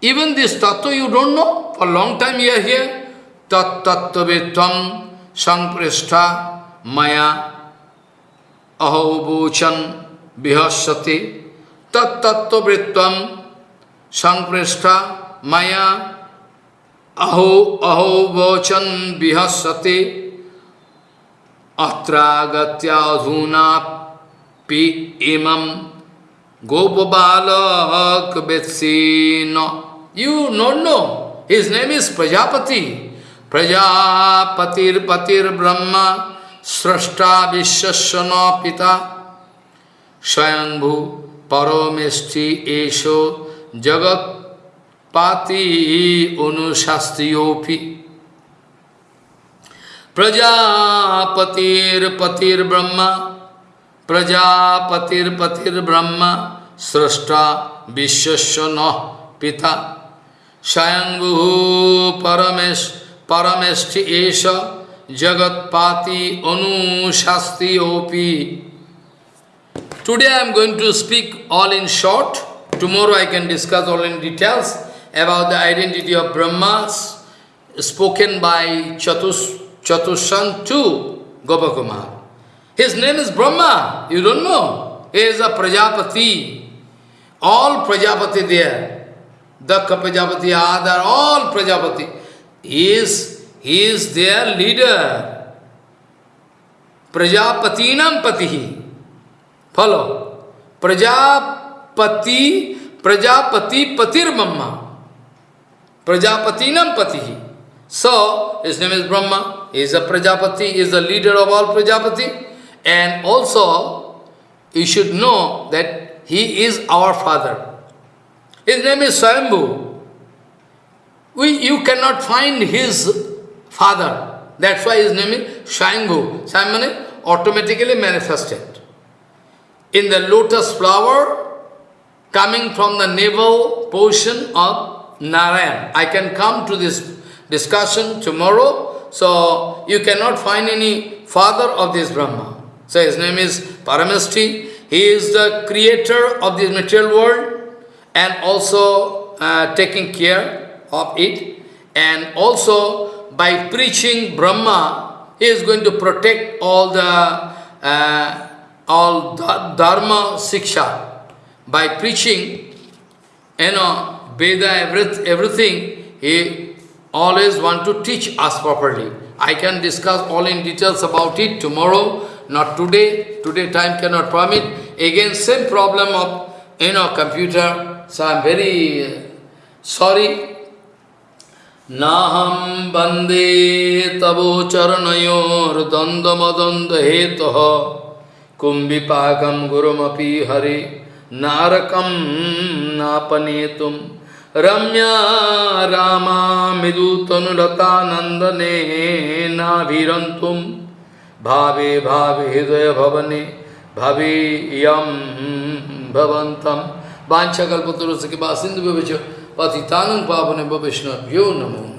Even this tattva you don't know? For a long time you are here. Tat tattvavetvam sampristha maya अहोबोचन विहस्यते तत्तत्वृत्व संप्रेष्ठा माया। अहो अहोवोचन विहस्यते अत्रागत्याधूना पी इमं गोपबालक you know. No his name is Prajapati प्रजापतिर्पतिर्ब्रह्मा। स्रष्टा विश्व न पिता स्वयंभु परमेष्टि एशो जगत पाती अनुशास्त्री प्रजापतिर पतिर ब्रह्मा प्रजापतिर पतिर ब्रह्मा स्रष्टा विश्व न पिता। Swayambhu Paramesh परमेष्टि एशो Jagatpati Anu Shasti Opi. Today I am going to speak all in short. Tomorrow I can discuss all in details about the identity of Brahmas spoken by Chatus, Chatushan to Gopakumar. His name is Brahma, you don't know. He is a Prajapati. All Prajapati there. Dakka Prajapati, Adar, all Prajapati. He is he is their leader. Prajapatinam Patihi. Follow. Prajapati, Prajapati Patir Brahma. Prajapatinam Patihi. So, his name is Brahma. He is a Prajapati, he is the leader of all Prajapati. And also, you should know that he is our father. His name is Swayambhu. We, you cannot find his father. That's why his name is Swayambhu. Swayambhu automatically manifested. In the lotus flower, coming from the navel portion of Narayan. I can come to this discussion tomorrow so you cannot find any father of this Brahma. So his name is Parameshti. He is the creator of this material world and also uh, taking care of it. And also by preaching Brahma, he is going to protect all the uh, all dharma siksha. By preaching, you know, Veda, everything, he always want to teach us properly. I can discuss all in details about it tomorrow. not today, today time cannot permit. Again, same problem of, you know, computer. So I'm very uh, sorry. नाहं वंदे तवो चरणयोर्द्वन्द्वमद्वन्द्वहेतुः कुम्भिपाकं हरि हरे, नारकं नापनेतुं। रम्या रामा मृदुतनुलतानन्दने नाभिरन्तुं। भावे भावे हृदयभवने भवेयं भवन्तं। वाञ्छकल्पतुरुसुखिवा सिन्धुभ्यश्च patitanam pavane bhavishna vyo namo